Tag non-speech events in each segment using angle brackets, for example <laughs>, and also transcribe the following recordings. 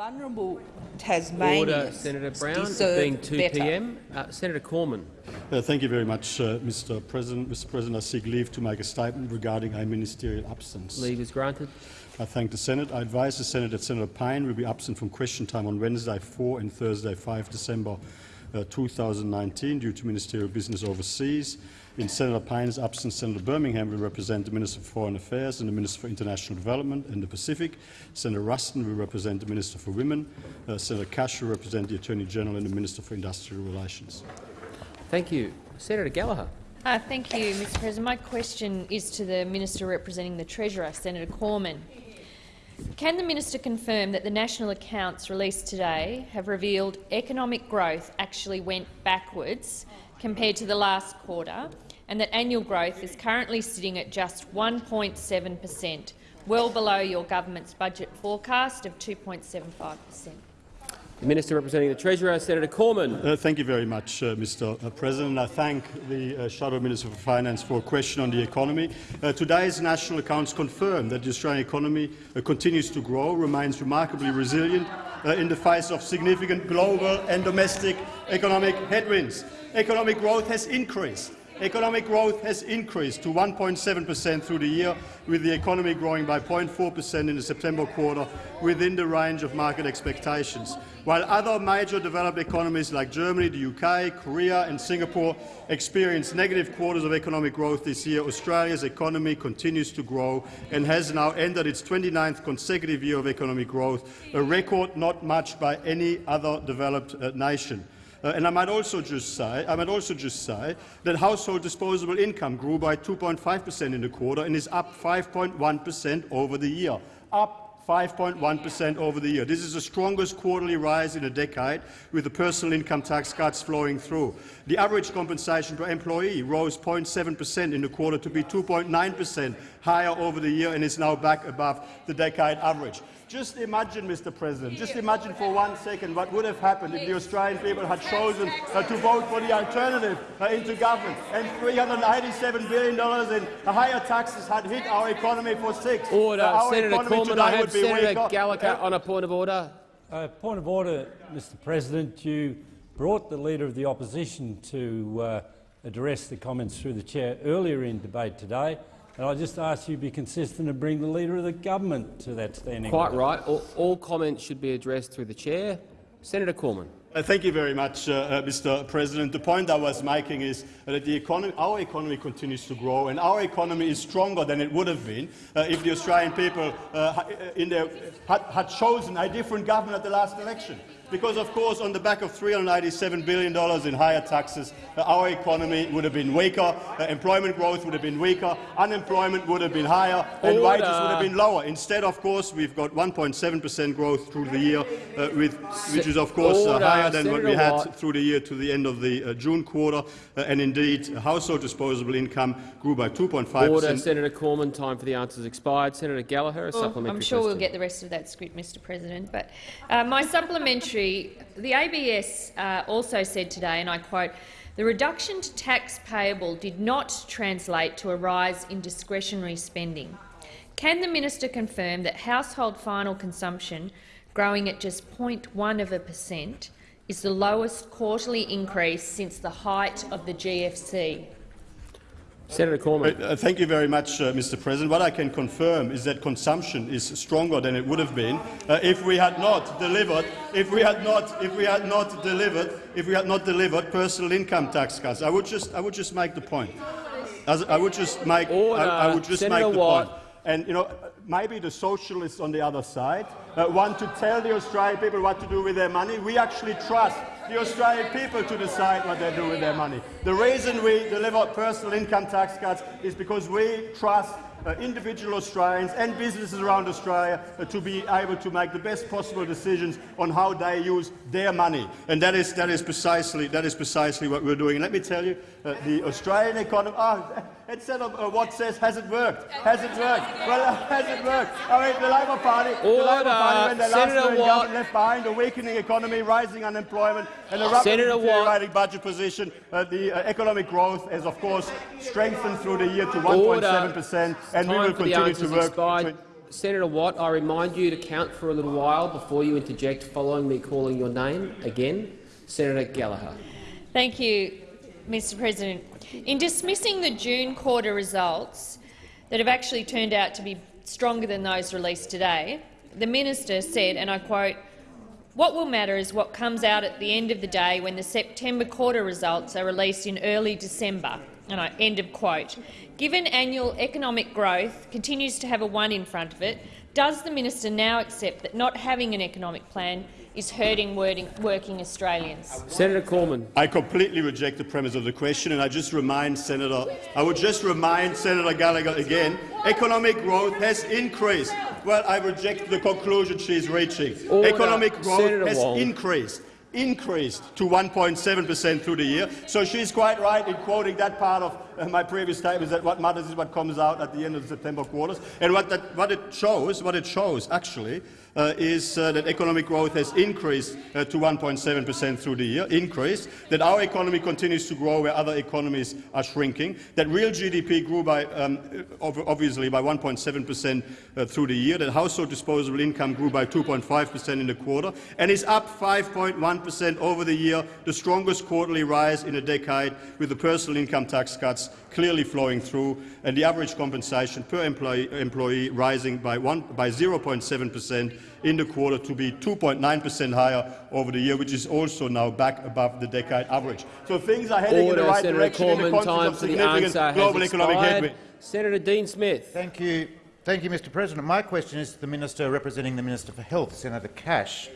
vulnerable Tasmanians Order, Senator Brown. It deserve being 2 better. p.m. Uh, Senator Cormann. Uh, thank you very much, uh, Mr. President. Mr. President, I seek leave to make a statement regarding a ministerial absence. Leave is granted. I thank the Senate. I advise the Senate that Senator Payne will be absent from question time on Wednesday 4 and Thursday 5 December uh, 2019 due to ministerial business overseas. In Senator Payne's absence, Senator Birmingham will represent the Minister for Foreign Affairs and the Minister for International Development and the Pacific. Senator Ruston will represent the Minister for Women. Uh, Senator Cash will represent the Attorney General and the Minister for Industrial Relations. Thank you. Senator Gallagher. Uh, thank you, Mr President. My question is to the Minister representing the Treasurer, Senator Cormann. Can the minister confirm that the national accounts released today have revealed economic growth actually went backwards compared to the last quarter and that annual growth is currently sitting at just 1.7 per cent, well below your government's budget forecast of 2.75 per cent? The Minister representing the Treasurer, Senator Cormann. Uh, thank you very much, uh, Mr. Uh, President. I thank the uh, Shadow Minister for Finance for a question on the economy. Uh, today's national accounts confirm that the Australian economy uh, continues to grow, remains remarkably resilient Uh, in the face of significant global and domestic economic headwinds. Economic growth has increased. Economic growth has increased to 1.7 per cent through the year, with the economy growing by 0.4 per cent in the September quarter, within the range of market expectations. While other major developed economies like Germany, the UK, Korea and Singapore experienced negative quarters of economic growth this year, Australia's economy continues to grow and has now entered its 29th consecutive year of economic growth, a record not matched by any other developed uh, nation. Uh, and I might also just say, I might also just say that household disposable income grew by 2.5 per cent in the quarter and is up 5.1 per cent over the year. Up 5.1 per cent over the year. This is the strongest quarterly rise in a decade, with the personal income tax cuts flowing through. The average compensation per employee rose 0.7 per cent in the quarter to be 2.9 per cent higher over the year and is now back above the decade average. Just imagine, Mr. President, just imagine for one second what would have happened if the Australian people had chosen uh, to vote for the alternative uh, into government and $387 billion in higher taxes had hit our economy for six. Order. Uh, Senator Cormann, I have Senator Gallagher on a point of order. Uh, point of order, Mr President. You brought the Leader of the Opposition to uh, address the comments through the chair earlier in debate today. And I just ask you to be consistent and bring the Leader of the Government to that standing Quite order. right. All, all, comments should be addressed through the chair. Senator Cormann. Uh, thank you very much, uh, uh, Mr. President. The point I was making is that economy, our economy continues to grow, and our economy is stronger than it would have been uh, if the Australian people uh, their, had, had chosen a different government at the last election because, of course, on the back of $387 billion in higher taxes, uh, our economy would have been weaker, uh, employment growth would have been weaker, unemployment would have been higher, and Order. wages would have been lower. Instead, of course, we've got 1.7 per cent growth through the year, uh, with, which is, of course, uh, higher than what we had through the year to the end of the uh, June quarter. Uh, and indeed, household disposable income grew by 2.5 Order. percent. Senator Cormann, time for the answers expired. Senator Gallagher, a Well, supplementary I'm sure question. we'll get the rest of that script, Mr President. But uh, my supplementary, the ABS uh, also said today, and I quote, the reduction to tax payable did not translate to a rise in discretionary spending. Can the minister confirm that household final consumption, growing at just 0.1 of a percent, is the lowest quarterly increase since the height of the GFC? Senator Cormann. Uh, thank you very much, uh, Mr. President. What I can confirm is that consumption is stronger than it would have been uh, if we had not delivered, if we had not, if we had not delivered, if we had not delivered personal income tax cuts. I would just, I would just make the point. As, I would just make, Order. I, I would just Senator make the Watt. point. And you know, maybe the socialists on the other side uh, want to tell the Australian people what to do with their money. We actually trust the Australian people to decide what they do with their money. The reason we deliver personal income tax cuts is because we trust uh, individual Australians and businesses around Australia uh, to be able to make the best possible decisions on how they use their money. And that is, that is, precisely, that is precisely what we're doing. And let me tell you, uh, the Australian economy, oh, instead of uh, what says, has it worked? Has it worked? Well, uh, has it worked? I mean, the Labor Party, the Labor Party when they last Senator were in Watt. government, left behind a weakening economy, rising unemployment and a rapidly deteriorating budget position. Uh, the uh, economic growth has, of course, strengthened through the year to 1.7 per cent, and we Time will continue to work. expired. Senator Watt, I remind you to count for a little while before you interject following me calling your name again. Senator Gallagher. Thank you, Mr President. In dismissing the June quarter results that have actually turned out to be stronger than those released today, the minister said, and I quote, what will matter is what comes out at the end of the day when the September quarter results are released in early December. And I, end of quote. Given annual economic growth continues to have a one in front of it, does the minister now accept that not having an economic plan is hurting working Australians? Senator Cormann. I completely reject the premise of the question, and I just remind Senator. I would just remind Senator Gallagher again: economic growth has increased. Well, I reject the conclusion she is reaching. Order. Economic growth Senator has Wong. increased increased to 1.7 per cent through the year. So she's quite right in quoting that part of uh, my previous statement that what matters is what comes out at the end of the September quarters. And what, that, what it shows, what it shows actually, uh, is uh, that economic growth has increased uh, to 1.7 per cent through the year, increased, that our economy continues to grow where other economies are shrinking, that real GDP grew by, um, obviously by 1.7 per cent uh, through the year, that household disposable income grew by 2.5 per cent in the quarter, and is up 5.1 per cent over the year, the strongest quarterly rise in a decade, with the personal income tax cuts clearly flowing through, and the average compensation per employee, employee rising by, by 0.7 per cent in the quarter to be 2.9 per cent higher over the year, which is also now back above the decade average. So things are heading Order, in the right Senator direction Cormann, in the context of for the significant global economic headwind. Senator Dean Smith. Thank you. Thank you, Mr President. My question is to the Minister representing the Minister for Health, Senator Cash.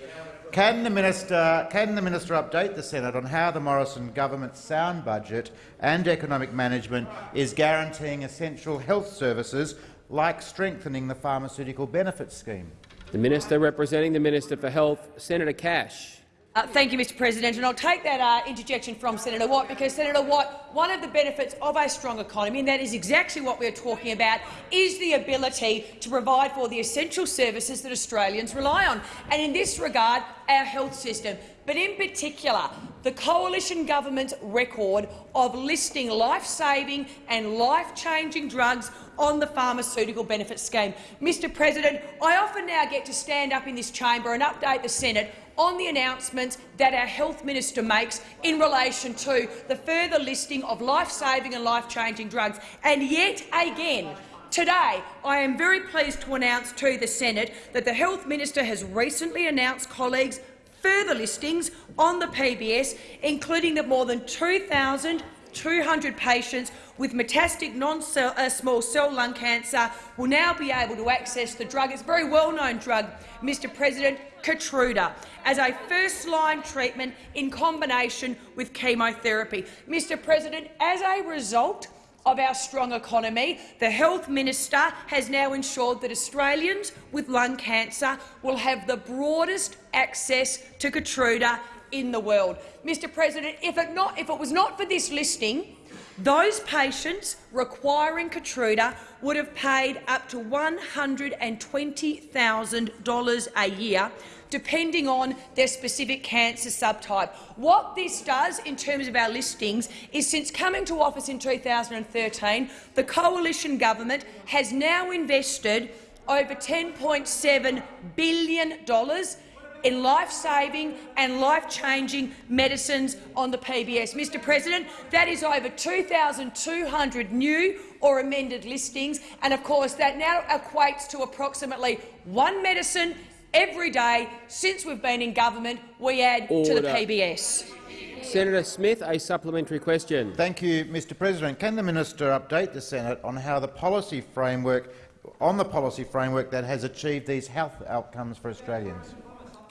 Can the, minister, can the minister update the Senate on how the Morrison government's sound budget and economic management is guaranteeing essential health services like strengthening the pharmaceutical benefits scheme? The Minister representing the Minister for Health, Senator Cash. Uh, thank you, Mr President. And I'll take that uh, interjection from Senator Watt because, Senator Watt, one of the benefits of a strong economy, and that is exactly what we're talking about, is the ability to provide for the essential services that Australians rely on. And in this regard, our health system, but in particular the coalition government's record of listing life-saving and life-changing drugs on the pharmaceutical benefit scheme. Mr President, I often now get to stand up in this chamber and update the Senate on the announcements that our health minister makes in relation to the further listing of life-saving and life-changing drugs. And yet again, Today, I am very pleased to announce to the Senate that the Health Minister has recently announced colleagues further listings on the PBS, including that more than 2,200 patients with metastatic non-small uh, cell lung cancer will now be able to access the drug. It's a very well-known drug, Mr President, Keytruda, as a first-line treatment in combination with chemotherapy. Mr President, as a result of our strong economy, the Health Minister has now ensured that Australians with lung cancer will have the broadest access to Keytruda in the world. Mr President, if it, not, if it was not for this listing, those patients requiring Keytruda would have paid up to $120,000 a year depending on their specific cancer subtype. What this does in terms of our listings is since coming to office in 2013, the coalition government has now invested over $10.7 billion in life-saving and life-changing medicines on the PBS. Mr President, that is over 2,200 new or amended listings, and of course that now equates to approximately one medicine every day since we've been in government. We add Order. to the PBS. Senator Smith, a supplementary question. Thank you, Mr President. Can the minister update the Senate on how the policy framework on the policy framework that has achieved these health outcomes for Australians?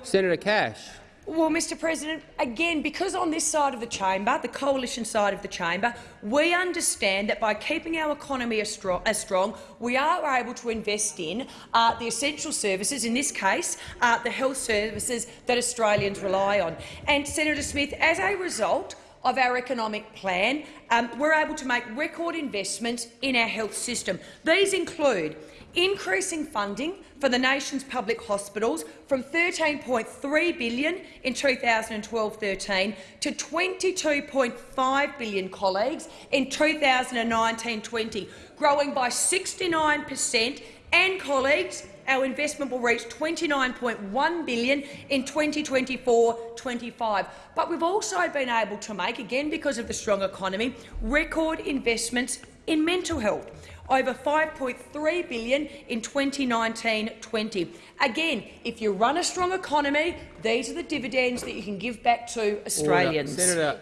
Senator Cash. Well, Mr President, again, because on this side of the chamber, the coalition side of the chamber, we understand that by keeping our economy as strong, as strong we are able to invest in uh, the essential services, in this case uh, the health services that Australians rely on. And, Senator Smith, as a result of our economic plan, um, we're able to make record investments in our health system. These include increasing funding for the nation's public hospitals from 13.3 billion in 2012-13 to 22.5 billion, colleagues, in 2019-20, growing by 69 per cent and, colleagues, our investment will reach 29.1 billion in 2024-25. But we've also been able to make, again because of the strong economy, record investments in mental health over 5.3 billion in 2019-20. Again, if you run a strong economy, these are the dividends that you can give back to Australians. Order. Senator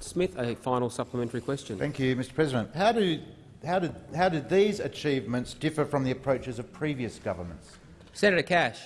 Smith, a final supplementary question. Thank you, Mr President. How, do, how, did, how did these achievements differ from the approaches of previous governments? Senator Cash.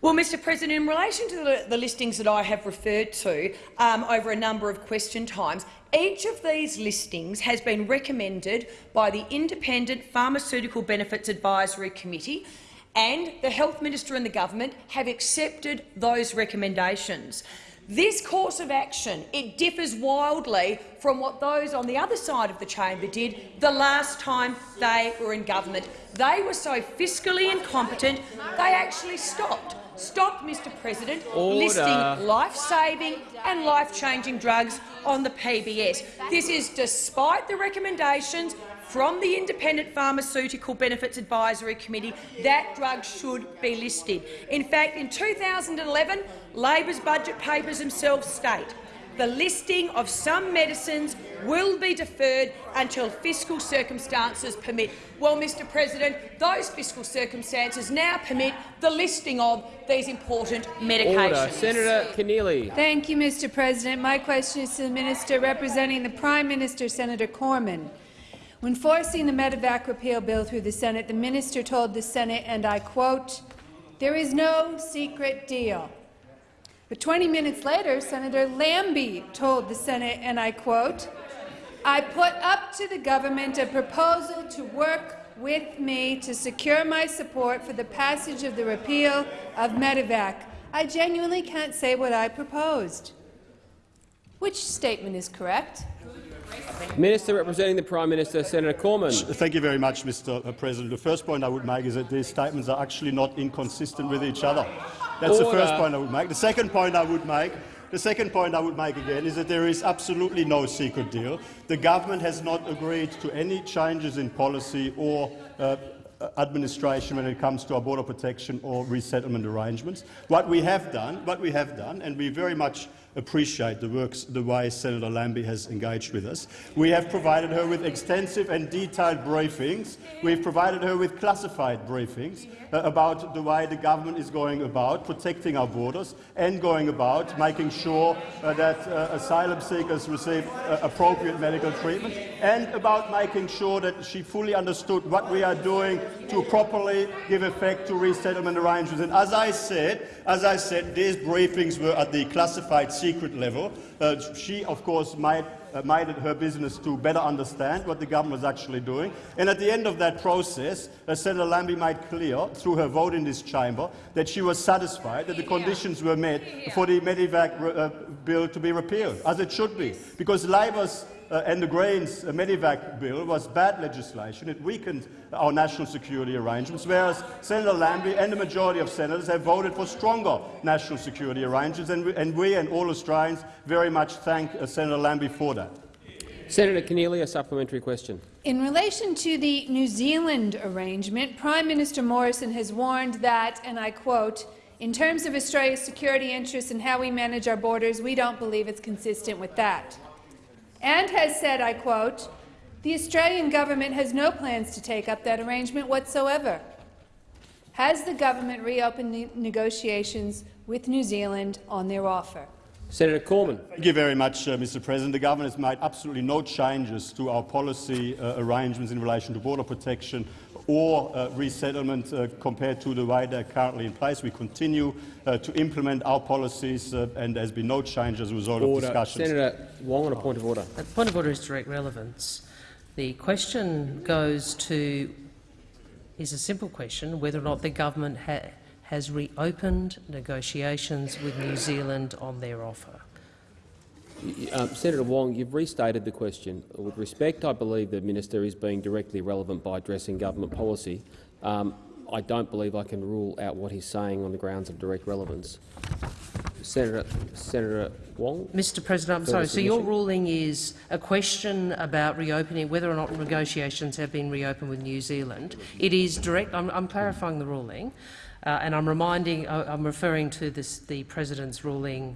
Well, Mr President, in relation to the, the listings that I have referred to um, over a number of question times, each of these listings has been recommended by the Independent Pharmaceutical Benefits Advisory Committee and the Health Minister and the government have accepted those recommendations. This course of action it differs wildly from what those on the other side of the chamber did the last time they were in government. They were so fiscally incompetent they actually stopped stopped, Mr President, Order. listing life-saving and life-changing drugs on the PBS. This is despite the recommendations from the Independent Pharmaceutical Benefits Advisory Committee that drugs should be listed. In fact, in 2011, Labor's budget papers themselves state the listing of some medicines will be deferred until fiscal circumstances permit. Well, Mr President, those fiscal circumstances now permit the listing of these important medications. Order. Senator Keneally. Thank you, Mr President. My question is to the minister representing the Prime Minister, Senator Cormann. When forcing the Medevac repeal bill through the Senate, the minister told the Senate, and I quote, there is no secret deal. But 20 minutes later, Senator Lambie told the Senate, and I quote, I put up to the government a proposal to work with me to secure my support for the passage of the repeal of Medevac. I genuinely can't say what I proposed. Which statement is correct? Minister representing the Prime Minister, Senator Cormann. Thank you very much, Mr President. The first point I would make is that these statements are actually not inconsistent with each other. That's Order. the first point I would make. The second point I would make the second point I would make again is that there is absolutely no secret deal. The government has not agreed to any changes in policy or uh, administration when it comes to our border protection or resettlement arrangements. What we have done, what we have done, and we very much appreciate the, works, the way Senator Lambie has engaged with us. We have provided her with extensive and detailed briefings. We've provided her with classified briefings about the way the government is going about protecting our borders and going about making sure uh, that uh, asylum seekers receive uh, appropriate medical treatment and about making sure that she fully understood what we are doing to properly give effect to resettlement arrangements. And as I said, as I said, these briefings were at the classified secret level. Uh, she, of course, uh, made it her business to better understand what the government was actually doing. And at the end of that process, uh, Senator Lambie made clear, through her vote in this chamber, that she was satisfied that the conditions were met for the Medevac uh, bill to be repealed, as it should be, because Labor's uh, and the Greens uh, Medevac bill was bad legislation. It weakened our national security arrangements, whereas Senator Lambie and the majority of senators have voted for stronger national security arrangements, and we and, we and all Australians very much thank uh, Senator Lambie for that. Senator Keneally, a supplementary question. In relation to the New Zealand arrangement, Prime Minister Morrison has warned that, and I quote, in terms of Australia's security interests and how we manage our borders, we don't believe it's consistent with that and has said, I quote, the Australian government has no plans to take up that arrangement whatsoever. Has the government reopened ne negotiations with New Zealand on their offer? Senator Cormann. Thank you very much, uh, Mr President. The government has made absolutely no changes to our policy uh, arrangements in relation to border protection or uh, resettlement uh, compared to the way they're currently in place. We continue uh, to implement our policies uh, and there has been no change as a result Order. of discussions. Senator Wong on a point of order. The point of order is direct relevance. The question goes to is a simple question whether or not the government ha has reopened negotiations with New Zealand on their offer. Um, Senator Wong, you've restated the question. With respect, I believe the minister is being directly relevant by addressing government policy. Um, I don't believe I can rule out what he's saying on the grounds of direct relevance. Senator, Senator Wong. Mr President, I'm sorry. So your ruling is a question about reopening, whether or not negotiations have been reopened with New Zealand. It is direct. I'm, I'm clarifying the ruling, uh, and I'm reminding. Uh, I'm referring to this, the President's ruling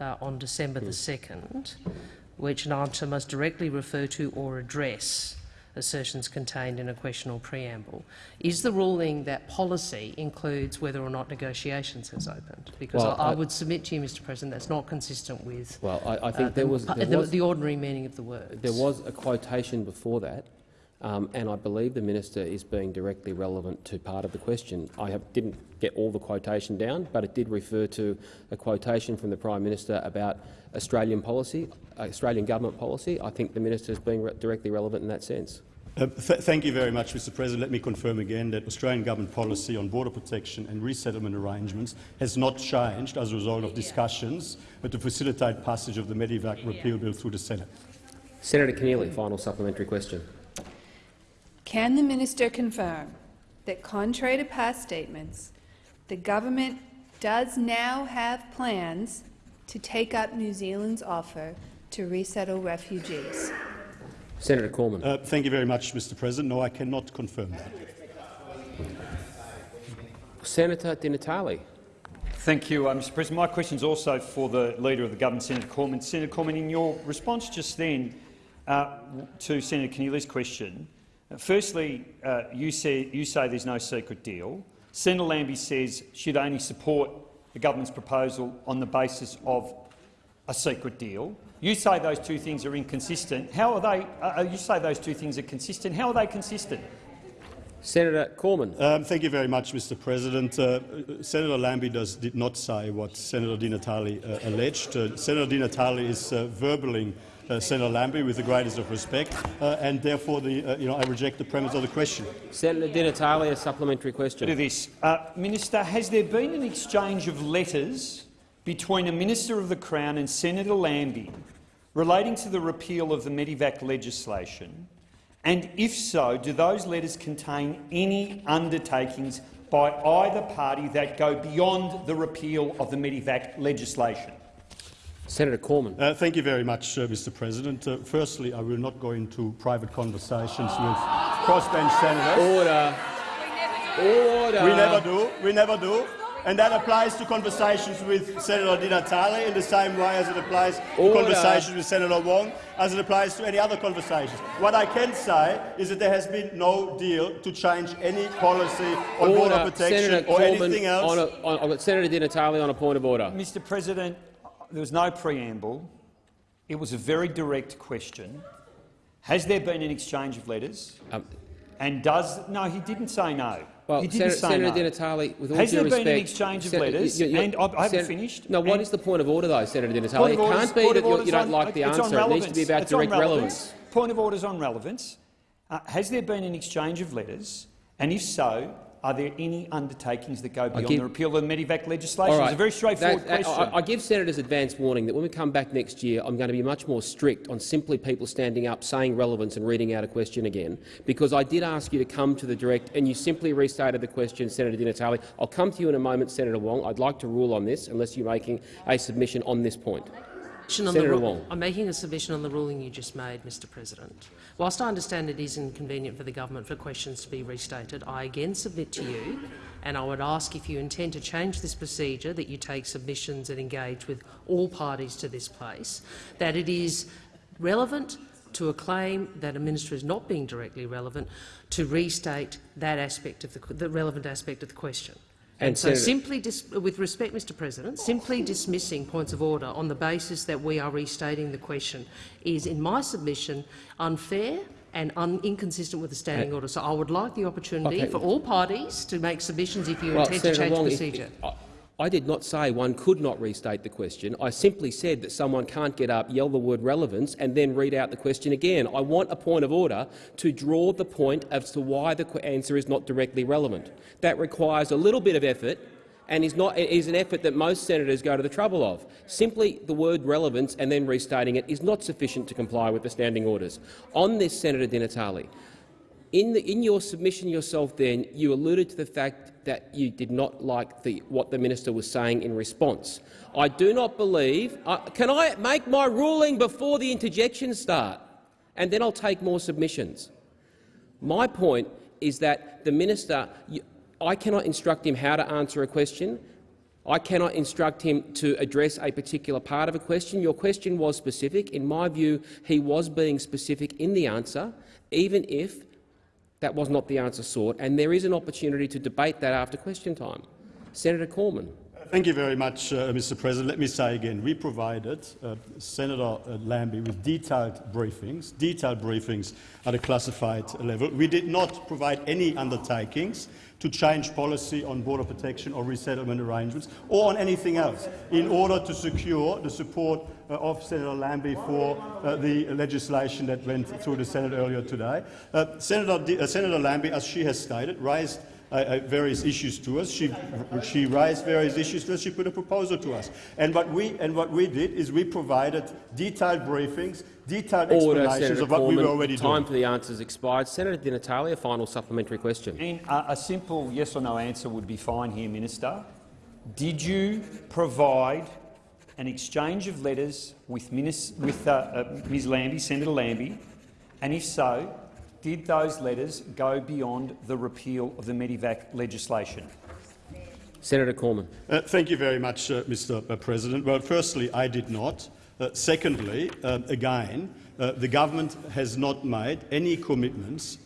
uh, on December the second, which an answer must directly refer to or address assertions contained in a question or preamble. Is the ruling that policy includes whether or not negotiations has opened? Because Well, I, I would submit to you, Mr President, that's not consistent with Well, I, I think uh, there the, was, there the, was the ordinary meaning of the words. There was a quotation before that, um, and I believe the minister is being directly relevant to part of the question. I have, didn't get all the quotation down, but it did refer to a quotation from the Prime Minister about Australian policy, Australian government policy. I think the minister is being re directly relevant in that sense. Uh, th thank you very much, Mr President. Let me confirm again that Australian government policy on border protection and resettlement arrangements has not changed as a result of discussions but to facilitate passage of the Medevac repeal bill through the Senate. Senator Keneally, final supplementary question. Can the minister confirm that, contrary to past statements, the government does now have plans to take up New Zealand's offer to resettle refugees? Senator Cormann. Uh, thank you very much, Mr President. No, I cannot confirm that. Senator Di Natale. Thank you, uh, Mr President. My question is also for the Leader of the Government, Senator Cormann. Senator Cormann, in your response just then uh, to Senator Keneally's question, uh, firstly, uh, you, say, you say there's no secret deal. Senator Lambie says she'd only support the government's proposal on the basis of a secret deal. You say those two things are inconsistent. How are they? Uh, you say those two things are consistent. How are they consistent? Senator Cormann. Um, thank you very much, Mr. President. Uh, Senator Lambie does, did not say what Senator Di Natale uh, alleged. Uh, Senator Di Natale is uh, verbaling uh, Senator Lambie with the greatest of respect, uh, and therefore the, uh, you know, I reject the premise of the question. Senator Di Natale, a supplementary question. of this. Uh, Minister, has there been an exchange of letters between a Minister of the Crown and Senator Lambie relating to the repeal of the Medevac legislation? And if so, do those letters contain any undertakings by either party that go beyond the repeal of the Medevac legislation? Senator Cormann. Uh, thank you very much, uh, Mr. President. Uh, firstly, I will not go into private conversations with crossbench senators. Order. Order. We never do. We never do. And that applies to conversations with Senator Di Natale in the same way as it applies to Order. conversations with Senator Wong, as it applies to any other conversations. What I can say is that there has been no deal to change any policy on border Order. protection Senator or Cormann anything else. On a, on, I've got Senator Di Natale on a point of order. Mr President, there was no preamble. It was a very direct question. Has there been an exchange of letters? Um, And does no? He didn't say no. Well, he didn't Senator, say Senator no. Di Natale, with all Has due there respect, been an exchange of Sen- letters? you- you- and I, I haven't Sen- finished. No, what is the point of order, though, Senator Di Natale? point It orders- can't be that you you don't on- like the answer. It needs to be about It's direct relevance. Point of orders on relevance. Uh, has there been an exchange of letters? And if so, are there any undertakings that go beyond give- the repeal of the Medevac legislation? All right. It's a very straightforward That- I- question. I, I give senators advance warning that when we come back next year, I'm going to be much more strict on simply people standing up, saying relevance and reading out a question again, because I did ask you to come to the direct and you simply restated the question, Senator Di Natale. I'll come to you in a moment, Senator Wong. I'd like to rule on this unless you're making a submission on this point. On Senator the Wong. I'm making a submission on the ruling you just made, Mr President. Whilst I understand it is inconvenient for the government for questions to be restated, I again submit to you, and I would ask if you intend to change this procedure, that you take submissions and engage with all parties to this place, that it is relevant to a claim that a minister is not being directly relevant to restate that aspect of the, the relevant aspect of the question. And And so Senator- simply, dis with respect, Mr President, simply dismissing points of order on the basis that we are restating the question is, in my submission, unfair and un inconsistent with the standing Uh, order. So I would like the opportunity Okay. for all parties to make submissions if you Well, intend Senator to change the if- procedure. I, did not say one could not restate the question. I simply said that someone can't get up, yell the word relevance, and then read out the question again. I want a point of order to draw the point as to why the answer is not directly relevant. That requires a little bit of effort and is, not, is an effort that most senators go to the trouble of. Simply the word relevance and then restating it is not sufficient to comply with the standing orders. On this, Senator Di Natale, In, the, in your submission yourself then, you alluded to the fact that you did not like the, what the minister was saying in response. I do not believe— uh, can I make my ruling before the interjections start? And then I'll take more submissions. My point is that the minister— I cannot instruct him how to answer a question. I cannot instruct him to address a particular part of a question. Your question was specific. In my view, he was being specific in the answer, even if that was not the answer sought, and there is an opportunity to debate that after question time. Senator Cormann. Thank you very much, uh, Mr. President. Let me say again, we provided uh, Senator uh, Lambie with detailed briefings, detailed briefings at a classified level. We did not provide any undertakings to change policy on border protection or resettlement arrangements or on anything else in order to secure the support of Senator Lambie for uh, the legislation that went through the Senate earlier today. Uh, Senator, D uh, Senator Lambie, as she has stated, raised uh, uh, various issues to us. She, she raised various issues to us. She put a proposal to us. And what we, and what we did is we provided detailed briefings, detailed Order, explanations Senator of what Cormann. we were already Time doing. for the answers expired. Senator Di Natale, a final supplementary question. And a, a simple yes or no answer would be fine here, Minister. Did you provide an exchange of letters with, Minis with uh, uh, Ms Lambie, Senator Lambie, and if so, did those letters go beyond the repeal of the Medevac legislation? Senator Cormann. Uh, thank you very much, uh, Mr. President. Well, firstly, I did not. Uh, secondly, uh, again, uh, the government has not made any commitments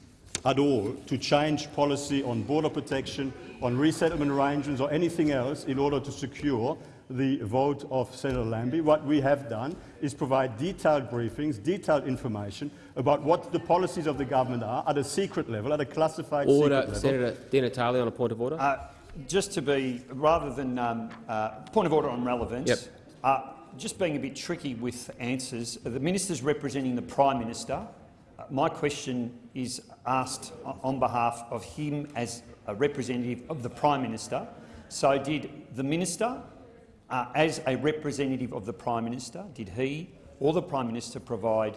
at all to change policy on border protection, on resettlement arrangements or anything else in order to secure the vote of Senator Lambie. What we have done is provide detailed briefings, detailed information about what the policies of the government are at a secret level, at a classified Order, secret level. Senator Di Natale on a point of order. Uh, just to be, rather than um, uh, point of order on relevance, Yep. uh, just being a bit tricky with answers, the minister's representing the Prime Minister. Uh, my question is asked on behalf of him as a representative of the Prime Minister. So did the minister, uh, as a representative of the Prime Minister, did he or the Prime Minister provide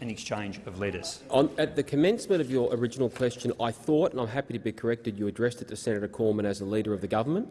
an exchange of letters? On, at the commencement of your original question, I thought, and I'm happy to be corrected, you addressed it to Senator Cormann as a leader of the government.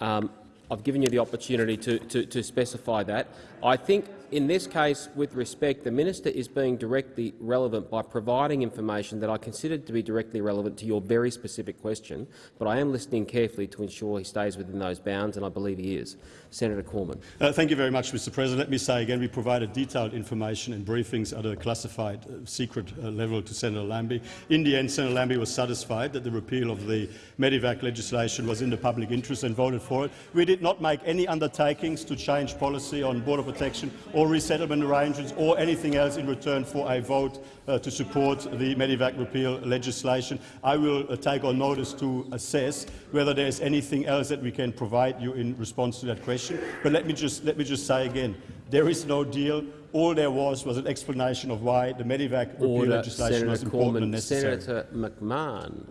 Um, I've given you the opportunity to, to, to specify that. I think in this case, with respect, the minister is being directly relevant by providing information that I considered to be directly relevant to your very specific question, but I am listening carefully to ensure he stays within those bounds, and I believe he is. Senator Cormann. Uh, thank you very much, Mr. President. Let me say again, we provided detailed information and briefings at a classified uh, secret uh, level to Senator Lambie. In the end, Senator Lambie was satisfied that the repeal of the Medevac legislation was in the public interest and voted for it. We did not make any undertakings to change policy on border protection or resettlement arrangements or anything else in return for a vote uh, to support the Medevac repeal legislation. I will uh, take on notice to assess whether there is anything else that we can provide you in response to that question. But let me just, let me just say again, there is no deal. All there was was an explanation of why the Medevac repeal Order, legislation Senator was important and Cormann. necessary. Senator McMahon.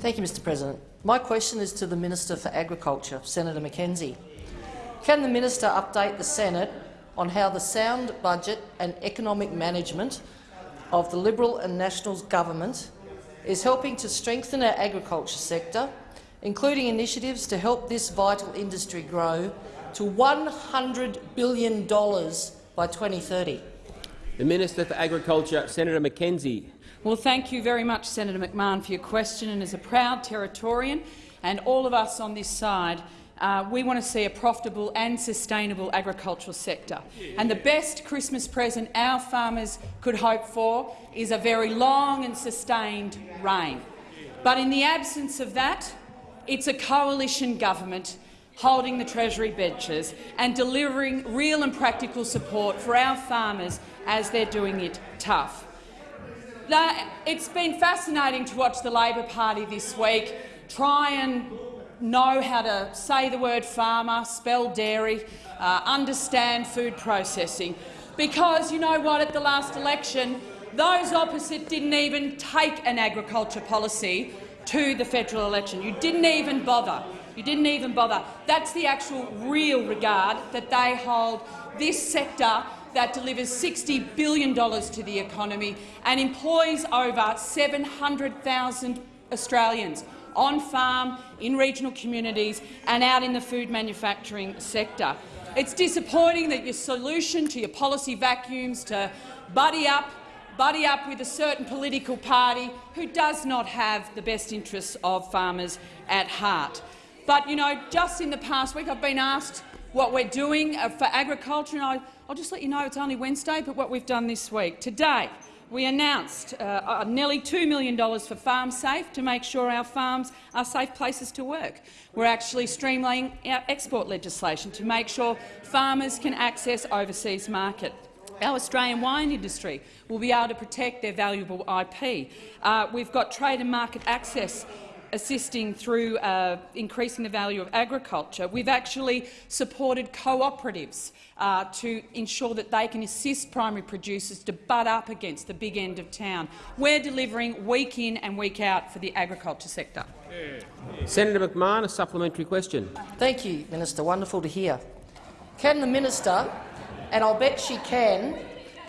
Thank you, Mr President. My question is to the Minister for Agriculture, Senator McKenzie. Can the minister update the Senate on how the sound budget and economic management of the Liberal and Nationals government is helping to strengthen our agriculture sector, including initiatives to help this vital industry grow to $100 billion by 2030? The Minister for Agriculture, Senator McKenzie. Well, thank you very much, Senator McMahon, for your question. And as a proud Territorian, and all of us on this side, uh, we want to see a profitable and sustainable agricultural sector. And the best Christmas present our farmers could hope for is a very long and sustained rain. But in the absence of that, it's a coalition government holding the Treasury benches and delivering real and practical support for our farmers as they're doing it tough. It's been fascinating to watch the Labor Party this week try and know how to say the word farmer, spell dairy, uh, understand food processing. Because you know what, at the last election, those opposite didn't even take an agriculture policy to the federal election. You didn't even bother. You didn't even bother. That's the actual real regard that they hold this sector that delivers $60 billion to the economy and employs over 700,000 Australians on farm, in regional communities and out in the food manufacturing sector. It's disappointing that your solution to your policy vacuums to buddy up, buddy up with a certain political party who does not have the best interests of farmers at heart. But you know, just in the past week, I've been asked what we're doing uh, for agriculture, and I'll just let you know it's only Wednesday, but what we've done this week. Today, we announced uh, uh, nearly $2 million for Farm Safe to make sure our farms are safe places to work. We're actually streamlining our export legislation to make sure farmers can access overseas market. Our Australian wine industry will be able to protect their valuable IP. Uh, we've got trade and market access assisting through uh, increasing the value of agriculture. We've actually supported cooperatives uh, to ensure that they can assist primary producers to butt up against the big end of town. We're delivering week in and week out for the agriculture sector. Senator McMahon, a supplementary question. Thank you, Minister. Wonderful to hear. Can the minister, and I'll bet she can,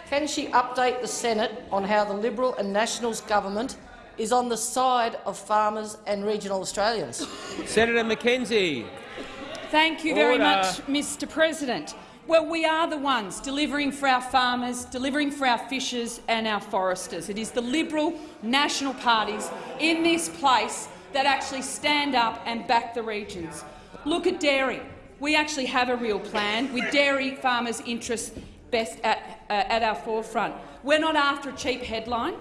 can she update the Senate on how the Liberal and Nationals government is on the side of farmers and regional Australians? Senator McKenzie. Thank you very Order. much, Mr President. Well, we are the ones delivering for our farmers, delivering for our fishers and our foresters. It is the Liberal national parties in this place that actually stand up and back the regions. Look at dairy. We actually have a real plan with dairy farmers' interests best at, uh, at our forefront. We're not after a cheap headline.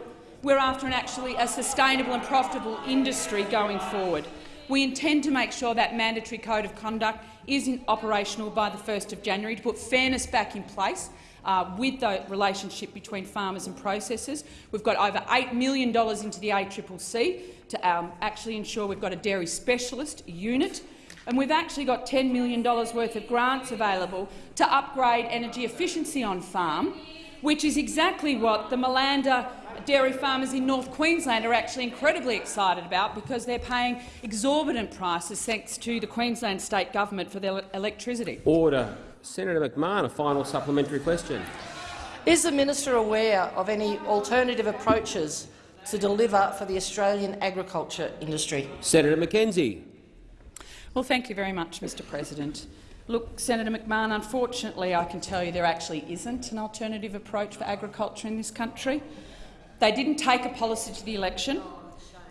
We're after an actually a sustainable and profitable industry going forward. We intend to make sure that mandatory code of conduct is operational by the 1st of January to put fairness back in place uh, with the relationship between farmers and processors. We've got over $8 million into the ACCC to um, actually ensure we've got a dairy specialist unit. And we've actually got $10 million worth of grants available to upgrade energy efficiency on farm, which is exactly what the Malanda dairy farmers in North Queensland are actually incredibly excited about because they're paying exorbitant prices thanks to the Queensland state government for their electricity. Order. Senator McMahon, a final supplementary question. Is the minister aware of any alternative approaches to deliver for the Australian agriculture industry? Senator McKenzie. Well, thank you very much, Mr President. Look, Senator McMahon, unfortunately I can tell you there actually isn't an alternative approach for agriculture in this country. They didn't take a policy to the election.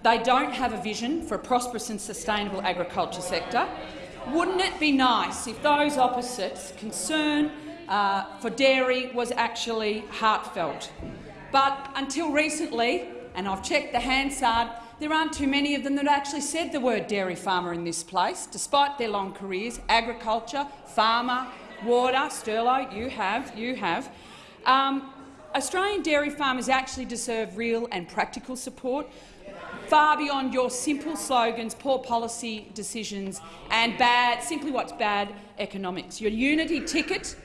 They don't have a vision for a prosperous and sustainable agriculture sector. Wouldn't it be nice if those opposites' concern uh, for dairy was actually heartfelt? But until recently, and I've checked the Hansard, there aren't too many of them that actually said the word dairy farmer in this place, despite their long careers. Agriculture, farmer, water, Sterlo, you have, you have. Um, Australian dairy farmers actually deserve real and practical support, far beyond your simple slogans, poor policy decisions and bad, simply what's bad economics. Your unity ticket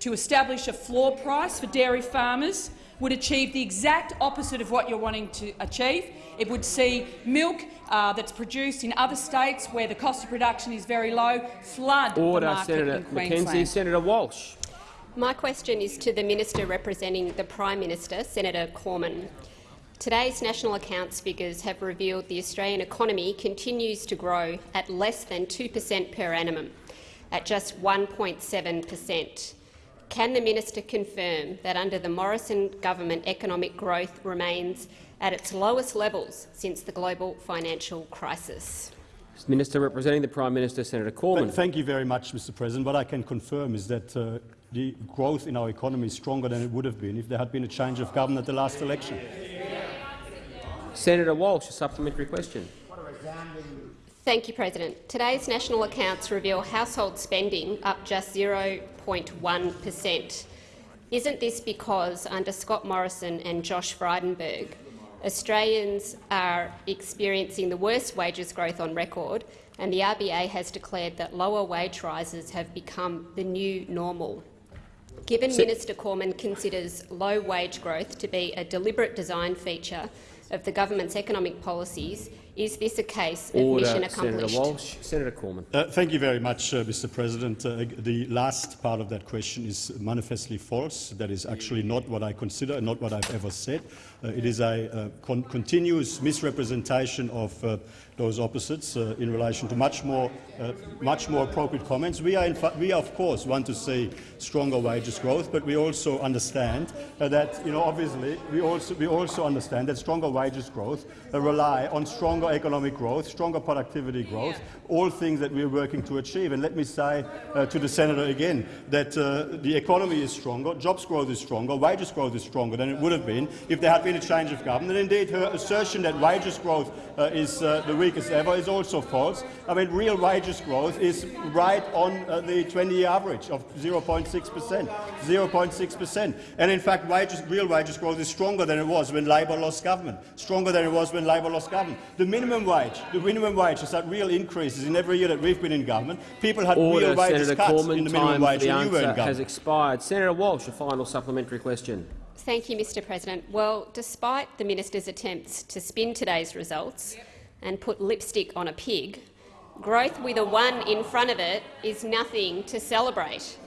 to establish a floor price for dairy farmers would achieve the exact opposite of what you're wanting to achieve. It would see milk uh, that's produced in other states where the cost of production is very low flood Order, the market Senator in Queensland. McKenzie. Senator Walsh. My question is to the Minister representing the Prime Minister, Senator Cormann. Today's national accounts figures have revealed the Australian economy continues to grow at less than 2 per cent per annum, at just 1.7 per cent. Can the minister confirm that under the Morrison government economic growth remains at its lowest levels since the global financial crisis? Minister representing the Prime Minister, Senator Cormann. Thank you very much, Mr President. What I can confirm is that uh, the growth in our economy is stronger than it would have been if there had been a change of government at the last election. Senator Walsh, a supplementary question. Thank you, President. Today's national accounts reveal household spending up just 0.1 per cent. Isn't this because, under Scott Morrison and Josh Frydenberg, Australians are experiencing the worst wages growth on record, and the RBA has declared that lower wage rises have become the new normal? Given Se Minister Cormann considers low wage growth to be a deliberate design feature of the government's economic policies, Is this a case of Order, mission Senator accomplished? Walsh. Senator Cormann. Uh, thank you very much, uh, Mr. President. Uh, the last part of that question is manifestly false. That is actually not what I consider and not what I've ever said. Uh, it is a uh, con continuous misrepresentation of uh, those opposites uh, in relation to much more, uh, much more appropriate comments. We, are we, of course, want to see stronger wages growth, but we also understand uh, that, you know, obviously, we also, we also understand that stronger wages growth uh, rely on stronger economic growth, stronger productivity growth, all things that we're working to achieve. And let me say uh, to the senator again that uh, the economy is stronger, jobs growth is stronger, wages growth is stronger than it would have been if there had been a change of government. And indeed, her assertion that wages growth is the weakest ever is also false. I mean, real wages growth is right on uh, the 20-year average of 0.6 percent. 0.6 percent. And in fact, wages, real wages growth is stronger than it was when Labor lost government, stronger than it was when Labor lost government. The minimum wage, the minimum wage has had real increases in every year that we've been in government. People had Order, real wages Senator cuts Cormann. in the minimum Time wage for the when you were in answer has expired. Senator Walsh, a final supplementary question. Thank you, Mr President. Well, despite the minister's attempts to spin today's results and put lipstick on a pig, growth with a one in front of it is nothing to celebrate.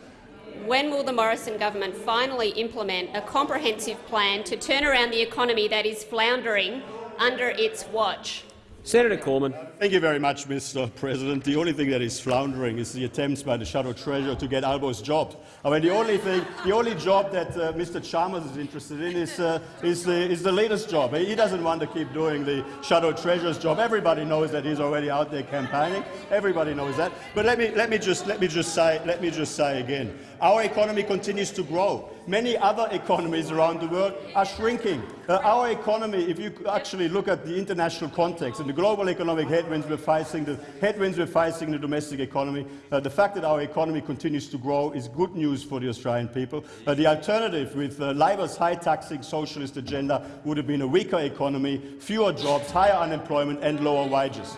When will the Morrison government finally implement a comprehensive plan to turn around the economy that is floundering under its watch? Senator Cormann. Thank you very much, Mr. President. The only thing that is floundering is the attempts by the Shadow Treasurer to get Albo's job. I mean, the only thing, the only job that uh, Mr. Chalmers is interested in is, uh, is, the, is the leader's job. He doesn't want to keep doing the Shadow Treasurer's job. Everybody knows that he's already out there campaigning. Everybody knows that. But let me, let me, just, let me, just, say, let me just say again, our economy continues to grow. Many other economies around the world are shrinking. Uh, our economy, if you actually look at the international context and the global economic headwinds we're facing, the headwinds we're facing in the domestic economy, uh, the fact that our economy continues to grow is good news for the Australian people. Uh, the alternative with uh, Labor's high-taxing socialist agenda would have been a weaker economy, fewer jobs, higher unemployment and lower wages.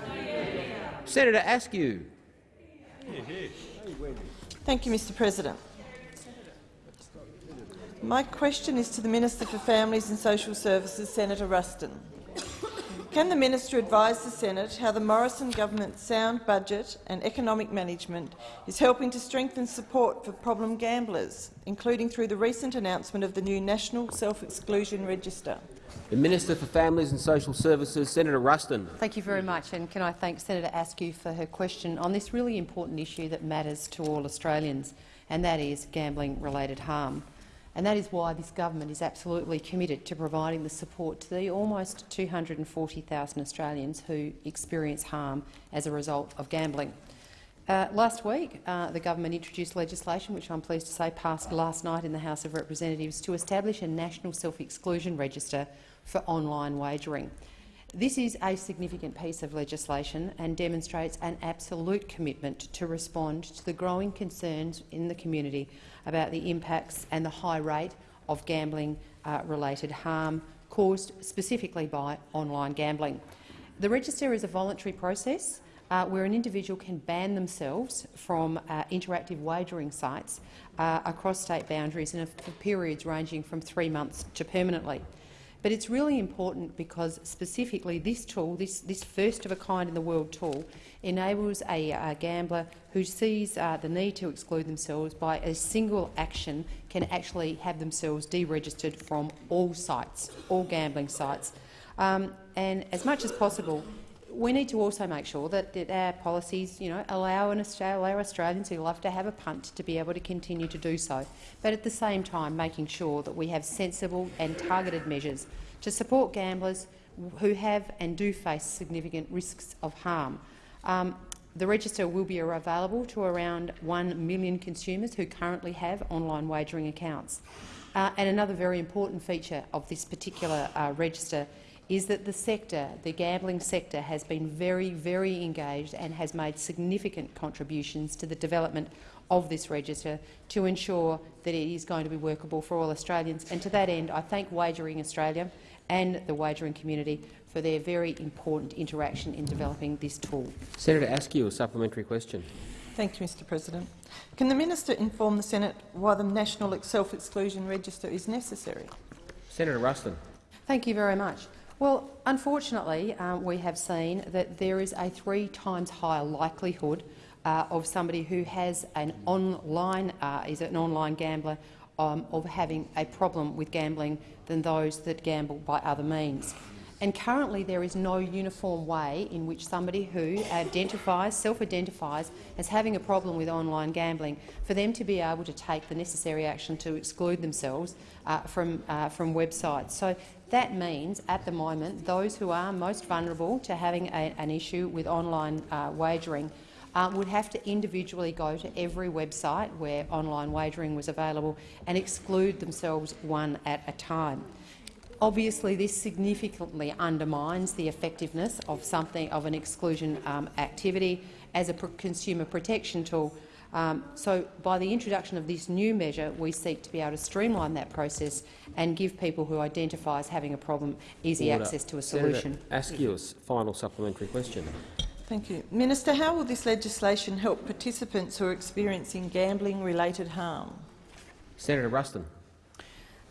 Senator Askew. Thank you, Mr President. My question is to the Minister for Families and Social Services, Senator Ruston. Can the minister advise the Senate how the Morrison government's sound budget and economic management is helping to strengthen support for problem gamblers, including through the recent announcement of the new National Self-Exclusion Register? The Minister for Families and Social Services, Senator Ruston. Thank you very much, and can I thank Senator Askew for her question on this really important issue that matters to all Australians, and that is gambling-related harm. And that is why this government is absolutely committed to providing the support to the almost 240,000 Australians who experience harm as a result of gambling. Uh, last week, uh, the government introduced legislation, which I'm pleased to say passed last night in the House of Representatives, to establish a national self-exclusion register for online wagering. This is a significant piece of legislation and demonstrates an absolute commitment to respond to the growing concerns in the community about the impacts and the high rate of gambling-related uh, harm caused specifically by online gambling. The register is a voluntary process uh, where an individual can ban themselves from uh, interactive wagering sites uh, across state boundaries and for periods ranging from three months to permanently. But it's really important because specifically this tool, this, this first-of-a-kind-in-the-world tool, enables a, a, gambler who sees uh, the need to exclude themselves by a single action can actually have themselves deregistered from all sites, all gambling sites. Um, and as much as possible, we need to also make sure that, that our policies you know, allow, an allow Australians who love to have a punt to be able to continue to do so, but at the same time making sure that we have sensible and targeted measures to support gamblers who have and do face significant risks of harm. Um, the register will be available to around 1 million consumers who currently have online wagering accounts. Uh, and another very important feature of this particular uh, register is that the sector, the gambling sector, has been very, very engaged and has made significant contributions to the development of this register to ensure that it is going to be workable for all Australians. And to that end, I thank Wagering Australia and the wagering community for their very important interaction in developing this tool. Senator Askew, a supplementary question. Thank you, Mr President. Can the minister inform the Senate why the National Self-Exclusion Register is necessary? Senator Ruston. Thank you very much. Well, unfortunately, um, we have seen that there is a three times higher likelihood uh, of somebody who has an online uh, is an online gambler um, of having a problem with gambling than those that gamble by other means. And currently there is no uniform way in which somebody who identifies, self-identifies as having a problem with online gambling, for them to be able to take the necessary action to exclude themselves uh, from, uh, from websites. So that means, at the moment, those who are most vulnerable to having a, an issue with online uh, wagering uh, would have to individually go to every website where online wagering was available and exclude themselves one at a time. Obviously, this significantly undermines the effectiveness of something of an exclusion um, activity as a consumer protection tool. Um, so, by the introduction of this new measure, we seek to be able to streamline that process and give people who identify as having a problem easy Order. access to a solution. Senator Askew's final supplementary question. Thank you. Minister, how will this legislation help participants who are experiencing gambling-related harm? Senator Ruston.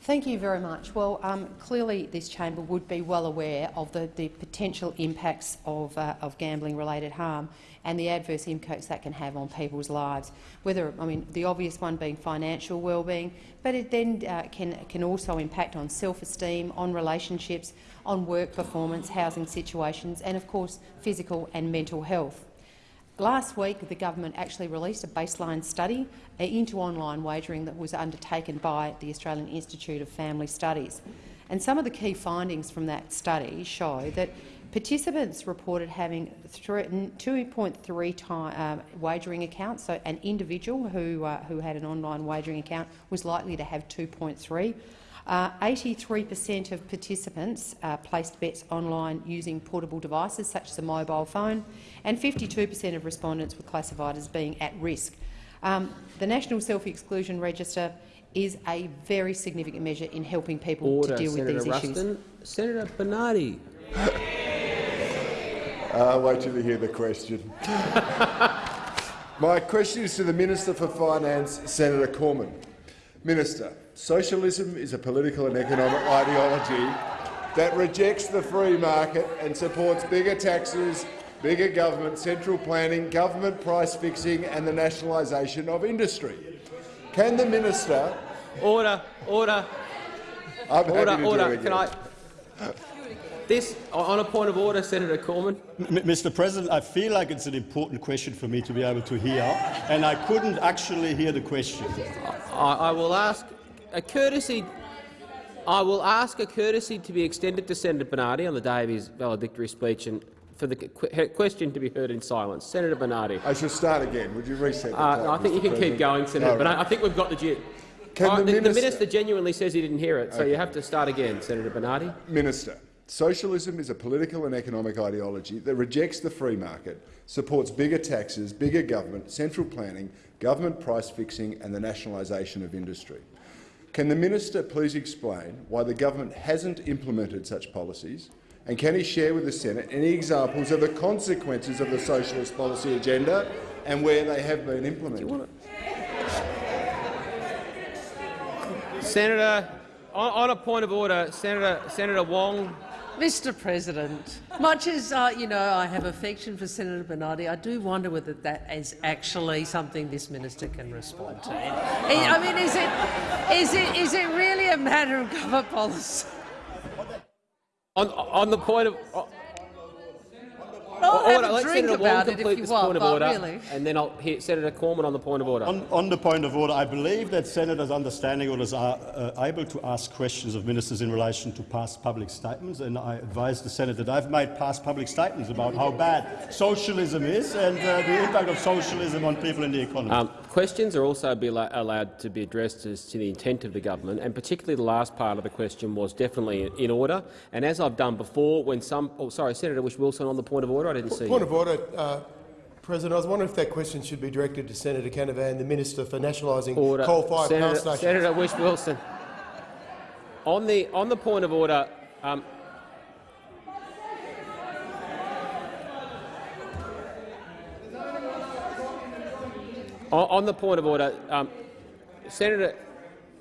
Thank you very much. Well, um, clearly this chamber would be well aware of the, the potential impacts of, uh, of gambling-related harm and the adverse impacts that can have on people's lives. Whether, I mean, the obvious one being financial well-being, but it then uh, can, can also impact on self-esteem, on relationships, on work performance, housing situations and, of course, physical and mental health. Last week, the government actually released a baseline study uh, into online wagering that was undertaken by the Australian Institute of Family Studies. And some of the key findings from that study show that participants reported having 2.3 time, uh, wagering accounts. So an individual who, uh, who had an online wagering account was likely to have 2.3. 83% uh, of participants uh, placed bets online using portable devices such as a mobile phone, and 52% of respondents were classified as being at risk. Um, the National Self-Exclusion Register is a very significant measure in helping people Order, to deal Senator with these Ruston. issues. Senator Bernardi. <laughs> Uh, wait till you hear the question. My question is to the Minister for Finance, Senator Cormann. Minister, Socialism is a political and economic ideology that rejects the free market and supports bigger taxes, bigger government, central planning, government price fixing and the nationalisation of industry. Can the minister— Order, order. I'm order, order. Can I? This, on a point of order, Senator Cormann. M Mr President, I feel like it's an important question for me to be able to hear, and I couldn't actually hear the question. I, I will ask a courtesy. I will ask a courtesy to be extended to Senator Bernardi on the day of his valedictory speech and for the question to be heard in silence. Senator Bernardi. I should start again. Would you reset the uh, time, no, I think Mr. you can President? keep going, Senator. No, but I, I think we've got the gist. Can Uh, the the, the minister- minister genuinely says he didn't hear it, so Okay. you have to start again, Senator Bernardi. Minister, socialism is a political and economic ideology that rejects the free market, supports bigger taxes, bigger government, central planning, government price fixing and the nationalisation of industry. Can the minister please explain why the government hasn't implemented such policies, and can he share with the Senate any examples of the consequences of the socialist policy agenda and where they have been implemented? Senator, on, a point of order, Senator, Senator Wong. Mr President, much as uh, you know I have affection for Senator Bernardi, I do wonder whether that is actually something this minister can respond to. I mean, is it, is it, is it really a matter of government policy? On, on the point of I'll have a let drink Senator about Wong it if complete you this want, point of but order, really. and then I'll hear Senator Cormann on the point of order. On, on the point of order, I believe that senators' understanding orders are uh, able to ask questions of ministers in relation to past public statements, and I advise the Senate that I've made past public statements about how bad socialism is and uh, the impact of socialism on people in the economy. Um, questions are also be allowed to be addressed as to the intent of the government, and particularly the last part of the question was definitely in order. And as I've done before, when some— oh, sorry, Senator Whish-Wilson on the point of order. I didn't see Point you. of order, uh, President. I was wondering if that question should be directed to Senator Canavan, the Minister for Nationalising. Coal-Fired Power Stations. Senator Whish-Wilson. On the on the point of order, um, on, on the point of order, um, Senator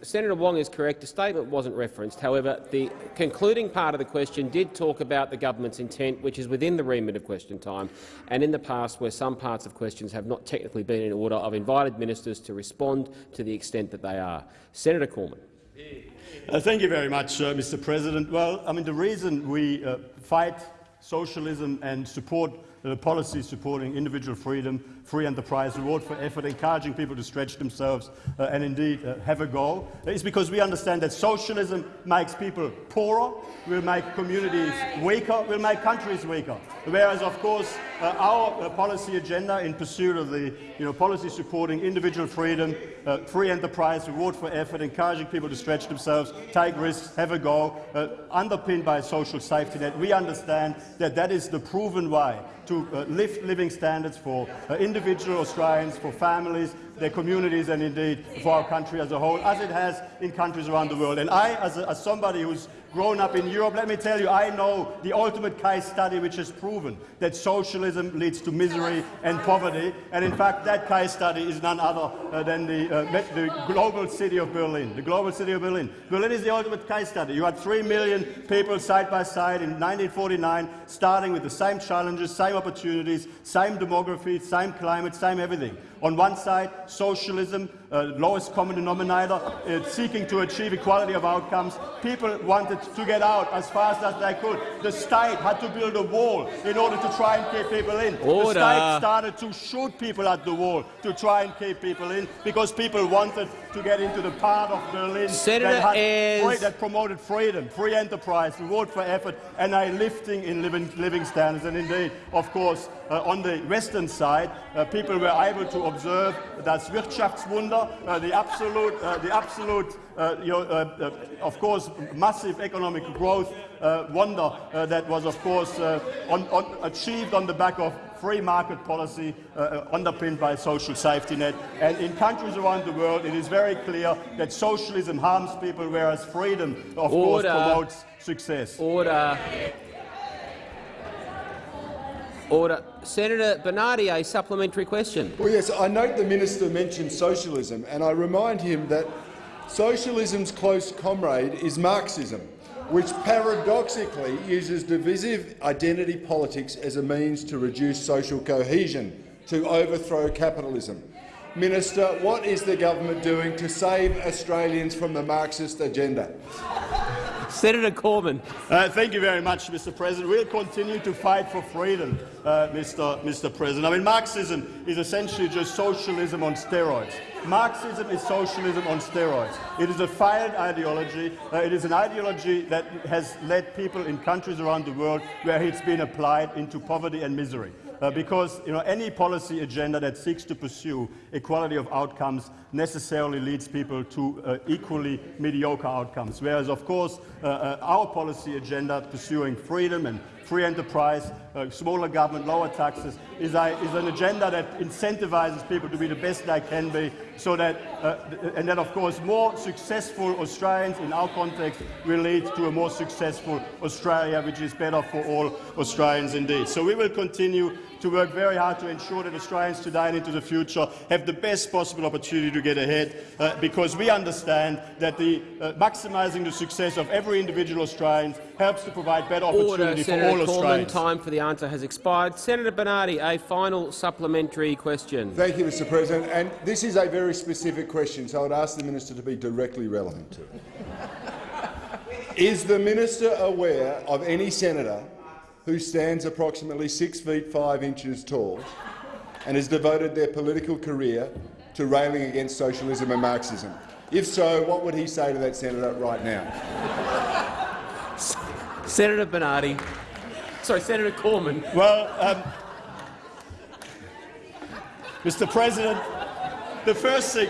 Senator Wong is correct. The statement wasn't referenced. However, the concluding part of the question did talk about the government's intent, which is within the remit of question time, and in the past, where some parts of questions have not technically been in order, I've invited ministers to respond to the extent that they are. Senator Cormann. Uh, thank you very much, uh, Mr. President. Well, I mean, the reason we uh, fight socialism and support uh, policies supporting individual freedom, free enterprise, reward for effort, encouraging people to stretch themselves uh, and indeed uh, have a goal, is because we understand that socialism makes people poorer, will make communities weaker, will make countries weaker. Whereas, of course, uh, our uh, policy agenda in pursuit of the you know, policy supporting individual freedom, uh, free enterprise, reward for effort, encouraging people to stretch themselves, take risks, have a go, uh, underpinned by a social safety net, we understand that that is the proven way to uh, lift living standards for uh, individual Australians, for families, their communities and indeed for our country as a whole, as it has in countries around the world. And I, as, a, as somebody who's grown up in Europe, let me tell you, I know the ultimate case study which has proven that socialism leads to misery and poverty. And in fact, that case study is none other uh, than the, uh, the global city of Berlin. The global city of Berlin. Berlin is the ultimate case study. You had three million people side by side in 1949, starting with the same challenges, same opportunities, same demography, same climate, same everything. On one side, socialism, uh, lowest common denominator, uh, seeking to achieve equality of outcomes. People wanted to get out as fast as they could. The state had to build a wall in order to try and keep people in. Order. The state started to shoot people at the wall to try and keep people in because people wanted to get into the part of Berlin that, had free- that promoted freedom, free enterprise, reward for effort, and a lifting in living, living standards. And indeed, of course, uh, on the western side, uh, people were able to observe das Wirtschaftswunder, uh, the absolute, uh, the absolute uh, you know, of course, massive economic growth uh, wonder uh, that was, of course, uh, on, on achieved on the back of free market policy uh, underpinned by social safety net. And in countries around the world, it is very clear that socialism harms people, whereas freedom, of course, promotes success. Order. Order. Senator Bernardi, a supplementary question. Well, yes, I note the minister mentioned socialism, and I remind him that socialism's close comrade is Marxism, which paradoxically uses divisive identity politics as a means to reduce social cohesion, to overthrow capitalism. Minister, what is the government doing to save Australians from the Marxist agenda? Senator Cormann. Uh, thank you very much, Mr. President. We'll continue to fight for freedom, uh, Mr. Mr. President. I mean, Marxism is essentially just socialism on steroids. Marxism is socialism on steroids. It is a failed ideology. Uh, it is an ideology that has led people in countries around the world where it's been applied into poverty and misery. Uh, because you know, any policy agenda that seeks to pursue equality of outcomes necessarily leads people to uh, equally mediocre outcomes. Whereas, of course, uh, uh, our policy agenda pursuing freedom and free enterprise, uh, smaller government, lower taxes, is, a, is an agenda that incentivizes people to be the best they can be, so that, uh, and that, of course, more successful Australians in our context will lead to a more successful Australia, which is better for all Australians indeed. So we will continue to work very hard to ensure that Australians today and into the future have the best possible opportunity to get ahead, uh, because we understand that the, uh, maximising the success of every individual Australian helps to provide better Order, opportunity for Senator all Cormann. Australians. Time for the answer has expired. Senator Bernardi, a final supplementary question. Thank you, Mr President. And this is a very specific question, so I'd ask the minister to be directly relevant to it. is the minister aware of any senator who stands approximately six feet five inches tall and has devoted their political career to railing against socialism and Marxism? If so, what would he say to that senator right now? Senator Bernardi. Sorry, Senator Cormann. Well, um, Mr. President, the first thing,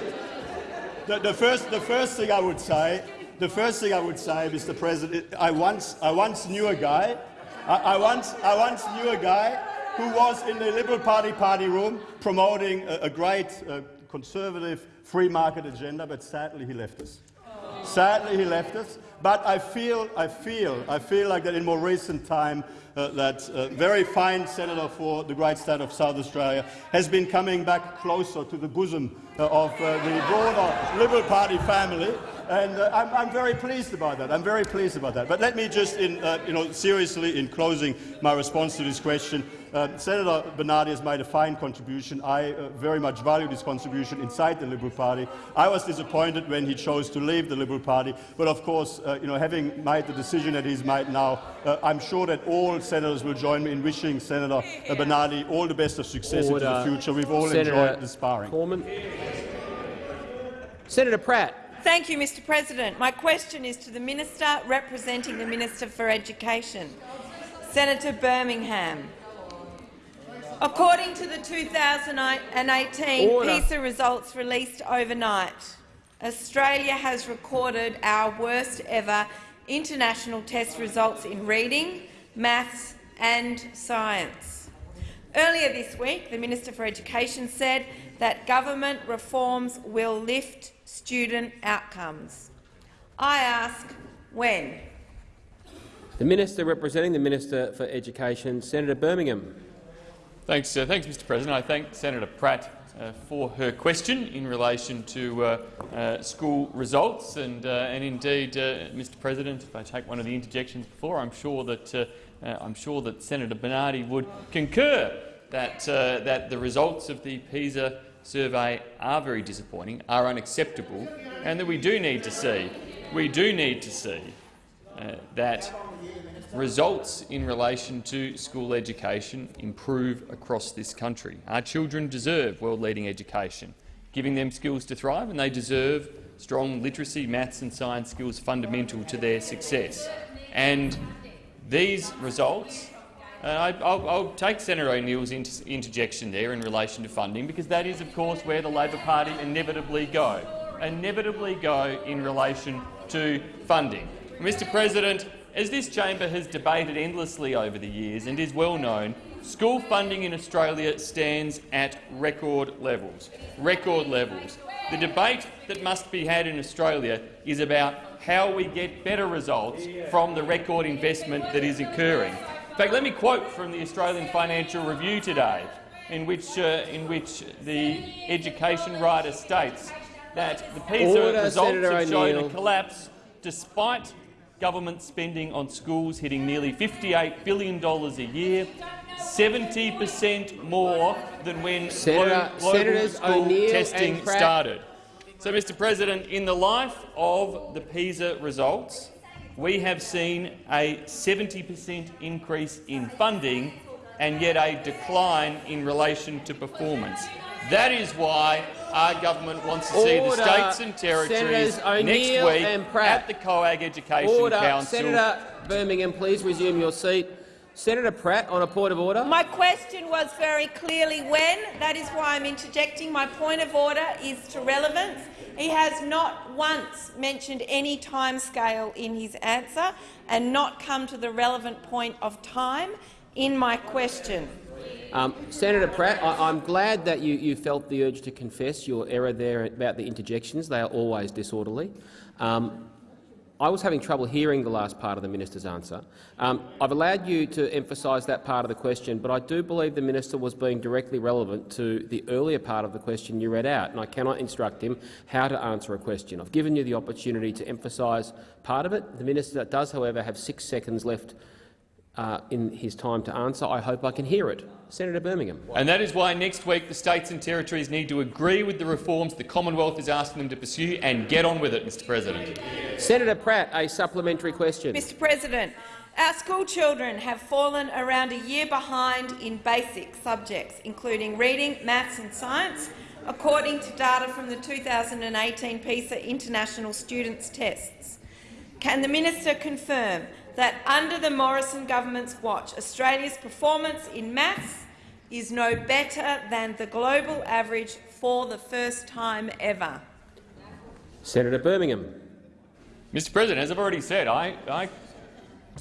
the, the, first, the first thing I would say, the first thing I would say, Mr. President, I once, I once knew a guy, I, I once, I once knew a guy who was in the Liberal Party party room promoting a, a great uh, conservative free market agenda, but sadly he left us. Sadly, he left us. But I feel, I feel, I feel like that in more recent time, uh, that uh, very fine senator for the great state of South Australia has been coming back closer to the bosom uh, of uh, the broader Liberal Party family. And uh, I'm, I'm, very pleased about that. I'm very pleased about that. But let me just, in, you know, seriously, in closing my response to this question, uh, Senator Bernardi has made a fine contribution. I uh, very much value his contribution inside the Liberal Party. I was disappointed when he chose to leave the Liberal Party, but of course, uh, you know, having made the decision that he's made now, uh, I'm sure that all senators will join me in wishing Senator Bernardi all the best of success Order. into the future. We've all Senator enjoyed the sparring. Cormann. Senator Pratt. Thank you, Mr President. My question is to the Minister representing the Minister for Education, Senator Birmingham. According to the 2018 Order. PISA results released overnight, Australia has recorded our worst ever international test results in reading, maths and science. Earlier this week, the Minister for Education said that government reforms will lift student outcomes. I ask when. The Minister representing the Minister for Education, Senator Birmingham. Thanks, uh, thanks Mr President. I thank Senator Pratt uh, for her question in relation to uh, uh school results. And, uh, and indeed, uh, Mr President, if I take one of the interjections before, I'm sure that, I'm sure that Senator Bernardi would concur that, that the results of the PISA survey are very disappointing, are unacceptable, and that we do need to see, we do need to see that results in relation to school education improve across this country. Our children deserve world-leading education, giving them skills to thrive, and they deserve strong literacy, maths and science skills fundamental to their success. And these results uh, I, will take Senator O'Neill's inter interjection there in relation to funding, because that is, of course, where the Labor Party inevitably go, inevitably go in relation to funding. Mr President, as this chamber has debated endlessly over the years and is well known, school funding in Australia stands at record levels. Record levels. The debate that must be had in Australia is about how we get better results from the record investment that is occurring. In fact, let me quote from the Australian Financial Review today, in which, uh, in which the education writer states that the PISA Order, results Senator have shown a collapse despite government spending on schools hitting nearly $58 billion a year, 70 per cent more than when Senator, global school testing started. So, Mr President, in the life of the PISA results, we have seen a 70 per cent increase in funding and yet a decline in relation to performance. That is why our government wants to see the states and territories next week at the COAG Education order. Council. Senator Birmingham, please resume your seat. Senator Pratt, on a point of order. My question was very clearly when. That is why I'm interjecting. My point of order is to relevance. He has not once mentioned any timescale in his answer and not come to the relevant point of time in my question. Um, Senator Pratt, I am glad that you, you, felt the urge to confess your error there about the interjections. They are always disorderly. Um, I was having trouble hearing the last part of the minister's answer. Um, I've allowed you to emphasise that part of the question, but I do believe the minister was being directly relevant to the earlier part of the question you read out, and I cannot instruct him how to answer a question. I've given you the opportunity to emphasise part of it. The minister does, however, have six seconds left uh, in his time to answer. I hope I can hear it. Senator Birmingham. And that is why next week the states and territories need to agree with the reforms the Commonwealth is asking them to pursue and get on with it, Mr President. Senator Pratt, a supplementary question. Mr President, our school children have fallen around a year behind in basic subjects, including reading, maths and science, according to data from the 2018 PISA International Students Tests. Can the minister confirm that under the Morrison government's watch, Australia's performance in maths is no better than the global average for the first time ever. Senator Birmingham. Mr President, as I've already said, I, I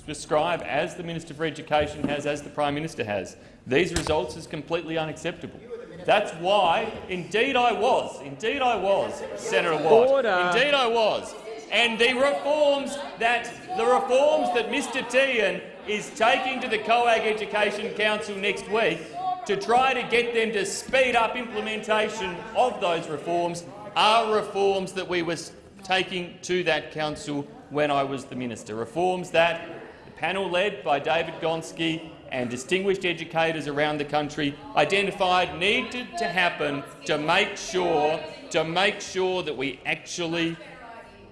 describe, as the Minister for Education has, as the Prime Minister has, these results as completely unacceptable. That's why, indeed I was, indeed I was, Senator Watt, Order. indeed I was, and the reforms that the reforms that Mr Tehan is taking to the COAG Education Council next week to try to get them to speed up implementation of those reforms are reforms that we were taking to that council when I was the minister. Reforms that the panel led by David Gonski and distinguished educators around the country identified needed to happen to make sure to make sure that we actually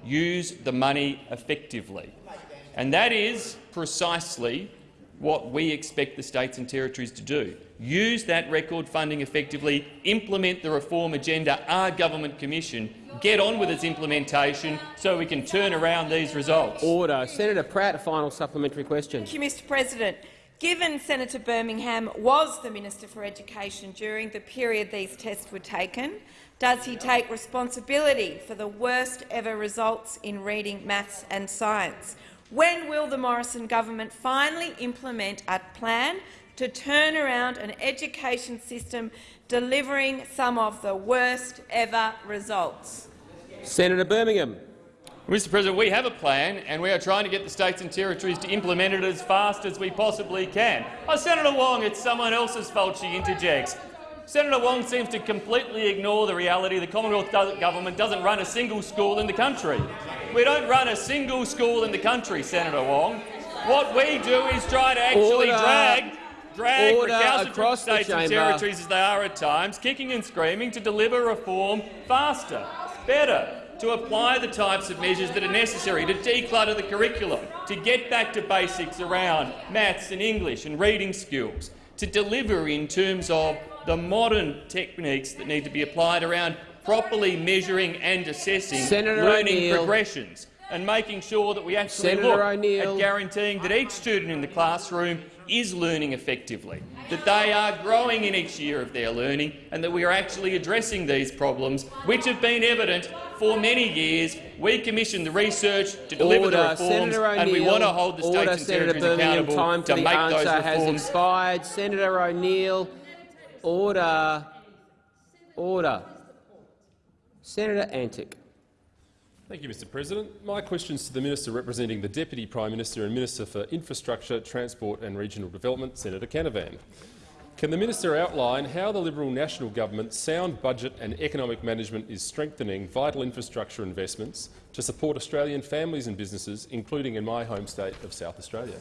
use the money effectively. And that is precisely what we expect the states and territories to do. Use that record funding effectively, implement the reform agenda, our government commission, get on with its implementation so we can turn around these results. Order. Senator Pratt, a final supplementary question. Thank you, Mr President. Given Senator Birmingham was the Minister for Education during the period these tests were taken, does he take responsibility for the worst ever results in reading, maths and science? When will the Morrison government finally implement a plan to turn around an education system delivering some of the worst ever results? Senator Birmingham. Mr President, we have a plan and we are trying to get the states and territories to implement it as fast as we possibly can. Oh, Senator Wong, it's someone else's fault she interjects. Senator Wong seems to completely ignore the reality the Commonwealth government doesn't run a single school in the country. We don't run a single school in the country, Senator Wong. What we do is try to actually Order. drag drag Order recalcitrant across the states and territories as they are at times, kicking and screaming to deliver reform faster, better, to apply the types of measures that are necessary to declutter the curriculum, to get back to basics around maths and English and reading skills, to deliver in terms of the modern techniques that need to be applied around properly measuring and assessing Senator learning progressions and making sure that we actually Senator look at guaranteeing that each student in the classroom is learning effectively, that they are growing in each year of their learning and that we are actually addressing these problems, which have been evident for many years. We commissioned the research to deliver Order. the reforms and we want to hold the states Order. and Senator territories Birmingham. accountable Time for to the make those reforms expired. Senator O'Neill. Order. Order. Senator Antic. Thank you, Mr President. My question is to the Minister representing the Deputy Prime Minister and Minister for Infrastructure, Transport and Regional Development, Senator Canavan. Can the minister outline how the Liberal National Government's sound budget and economic management is strengthening vital infrastructure investments to support Australian families and businesses, including in my home state of South Australia?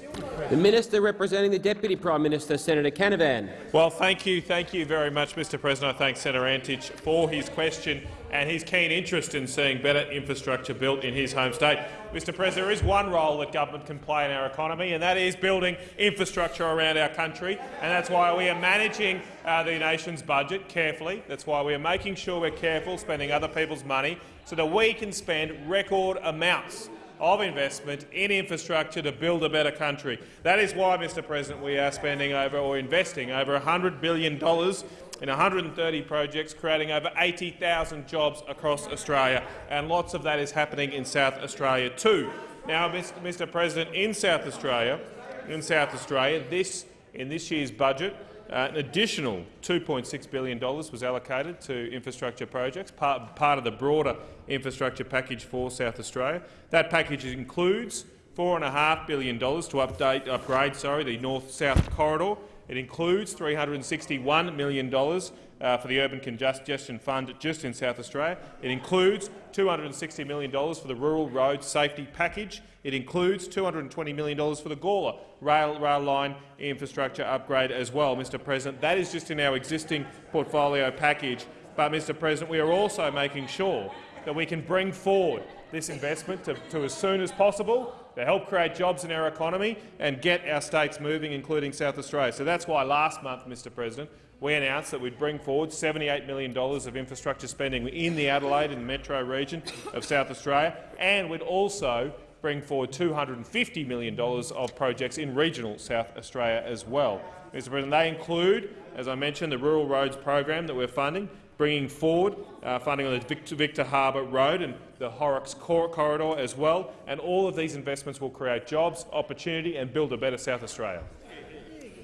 The Minister representing the Deputy Prime Minister, Senator Canavan. Well, thank you, thank you very much, Mr. President. I thank Senator Antic for his question and his keen interest in seeing better infrastructure built in his home state. Mr. President, there is one role that government can play in our economy, and that is building infrastructure around our country. And that's why we are managing uh, the nation's budget carefully. That's why we are making sure we're careful spending other people's money so that we can spend record amounts of investment in infrastructure to build a better country. That is why, Mr President, we are spending over or investing over $100 billion in 130 projects, creating over 80,000 jobs across Australia, and lots of that is happening in South Australia too. Now, Mr President, in South Australia, in South Australia, this in this year's budget, uh, an additional $2.6 billion was allocated to infrastructure projects, part, part of the broader infrastructure package for South Australia. That package includes $4.5 billion to update, upgrade sorry, the north-south corridor. It includes $361 million uh, for the Urban Congestion Fund just in South Australia. It includes $260 million for the Rural Road Safety Package. It includes $220 million for the Gawler rail, rail line infrastructure upgrade as well, Mr President. That is just in our existing portfolio package. But, Mr President, we are also making sure that we can bring forward this investment to, to as soon as possible to help create jobs in our economy and get our states moving, including South Australia. So that's why last month, Mr President, we announced that we'd bring forward $78 million of infrastructure spending in the Adelaide and metro region of South Australia, and we'd also bring forward $250 million of projects in regional South Australia as well. Mr President, they include, as I mentioned, the Rural Roads program that we're funding, bringing forward uh, funding on the Victor, Victor Harbor Road and the Horrocks Cor corridor as well, and all of these investments will create jobs, opportunity and build a better South Australia.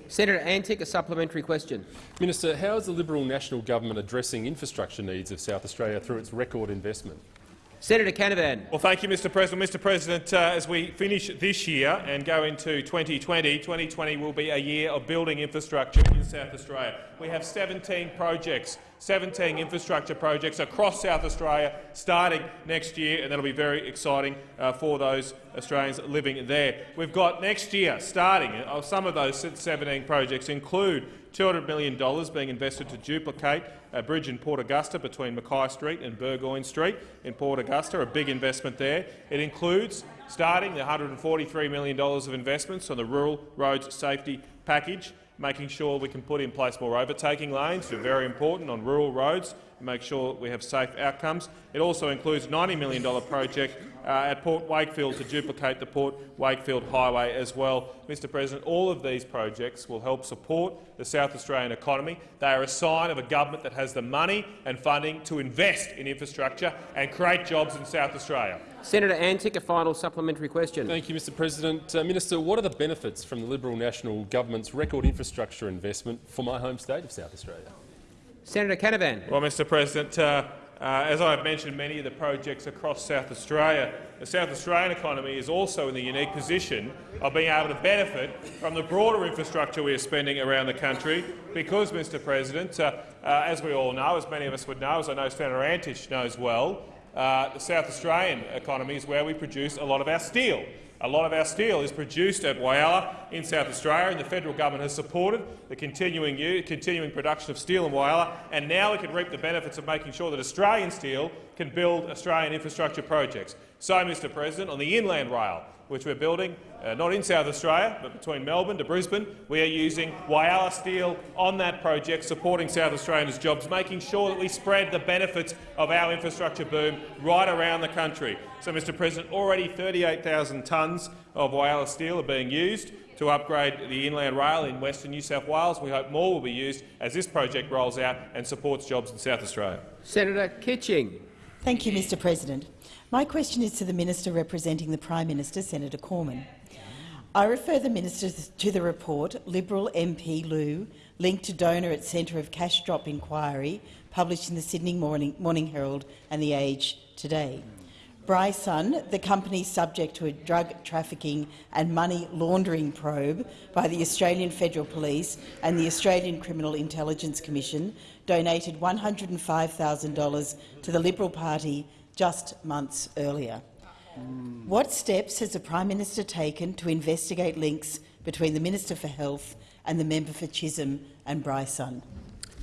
Senator Antic, a supplementary question. Minister, how is the Liberal National Government addressing infrastructure needs of South Australia through its record investment? Senator Canavan. Well, thank you, Mr President. Mr President, uh, as we finish this year and go into 2020, 2020 will be a year of building infrastructure in South Australia. We have 17 projects, 17 infrastructure projects across South Australia starting next year, and that'll be very exciting uh, for those Australians living there. We've got next year starting, uh, some of those 17 projects include $200 million being invested to duplicate a bridge in Port Augusta between Mackay Street and Burgoyne Street in Port Augusta, a big investment there. It includes starting the $143 million of investments on the Rural Roads Safety Package, making sure we can put in place more overtaking lanes, which are very important on rural roads, and make sure we have safe outcomes. It also includes a $90 million project at Port Wakefield to duplicate the Port Wakefield Highway as well. Mr President, all of these projects will help support the South Australian economy. They are a sign of a government that has the money and funding to invest in infrastructure and create jobs in South Australia. Senator Antic, a final supplementary question. Thank you, Mr President. Uh, Minister, what are the benefits from the Liberal National Government's record infrastructure investment for my home state of South Australia? Senator Canavan. Well, Mr President, uh, uh, as I have mentioned many of the projects across South Australia, the South Australian economy is also in the unique position of being able to benefit from the broader infrastructure we are spending around the country because, Mr President, uh, uh, as we all know, as many of us would know, as I know Senator Antic knows well, uh, the South Australian economy is where we produce a lot of our steel. A lot of our steel is produced at Whyalla in South Australia, and the federal government has supported the continuing, continuing production of steel in Whyalla, and now we can reap the benefits of making sure that Australian steel can build Australian infrastructure projects. So, Mr President, on the inland rail, which we're building, uh, not in South Australia, but between Melbourne to Brisbane. We are using Whyalla Steel on that project, supporting South Australians' jobs, making sure that we spread the benefits of our infrastructure boom right around the country. So, Mr President, already 38,000 tonnes of Whyalla Steel are being used to upgrade the inland rail in Western New South Wales. We hope more will be used as this project rolls out and supports jobs in South Australia. Senator Kitching. Thank you, Mr President. My question is to the Minister representing the Prime Minister, Senator Cormann. I refer the Minister to the report Liberal MP Liu, linked to donor at Centre of Cash Drop inquiry, published in the Sydney Morning, Morning Herald and The Age today. Bryson, the company subject to a drug trafficking and money laundering probe by the Australian Federal Police and the Australian Criminal Intelligence Commission, donated $105,000 to the Liberal Party just months earlier. What steps has the Prime Minister taken to investigate links between the Minister for Health and the member for Chisholm and Bryson?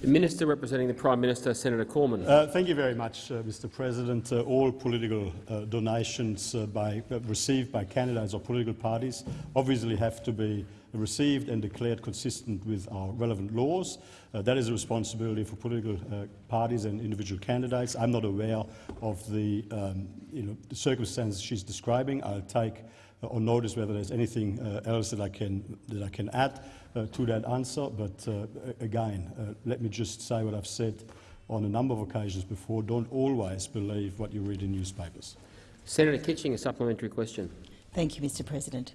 The Minister representing the Prime Minister, Senator Cormann. Uh, thank you very much, uh, Mr President. Uh, all political uh, donations uh, by, uh, received by candidates or political parties obviously have to be received and declared consistent with our relevant laws. Uh, that is a responsibility for political uh, parties and individual candidates. I'm not aware of the, um, you know, the circumstances she's describing. I'll take uh, on notice whether there's anything uh, else that I can, that I can add uh, to that answer. But uh, again, let me just say what I've said on a number of occasions before. Don't always believe what you read in newspapers. Senator Kitching, a supplementary question. Thank you, Mr President.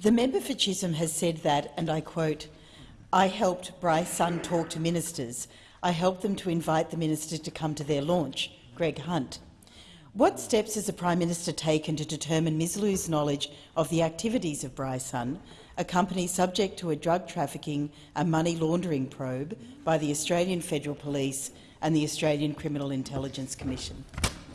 The member for Chisholm has said that, and I quote, I helped Bryce Sun talk to ministers. I helped them to invite the minister to come to their launch, Greg Hunt. What steps has the Prime Minister taken to determine Ms Liu's knowledge of the activities of Bryson, a company subject to a drug trafficking and money laundering probe by the Australian Federal Police and the Australian Criminal Intelligence Commission?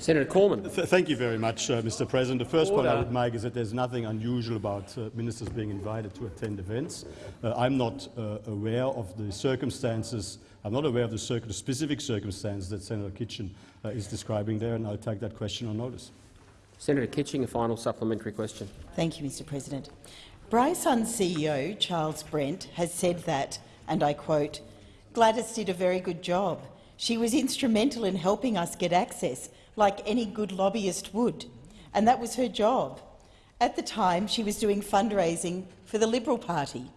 Senator Cormann. Th thank you very much, uh, Mr. President. The first Order. point I would make is that there's nothing unusual about uh, ministers being invited to attend events. Uh, I'm not uh, aware of the circumstances. I'm not aware of the, circ specific circumstances that Senator Kitching uh, is describing there, and I'll take that question on notice. Senator Kitching, a final supplementary question. Thank you, Mr. President. Bryson's CEO, Charles Brent, has said that, and I quote, Gladys did a very good job. She was instrumental in helping us get access like any good lobbyist would, and that was her job. At the time, she was doing fundraising for the Liberal Party.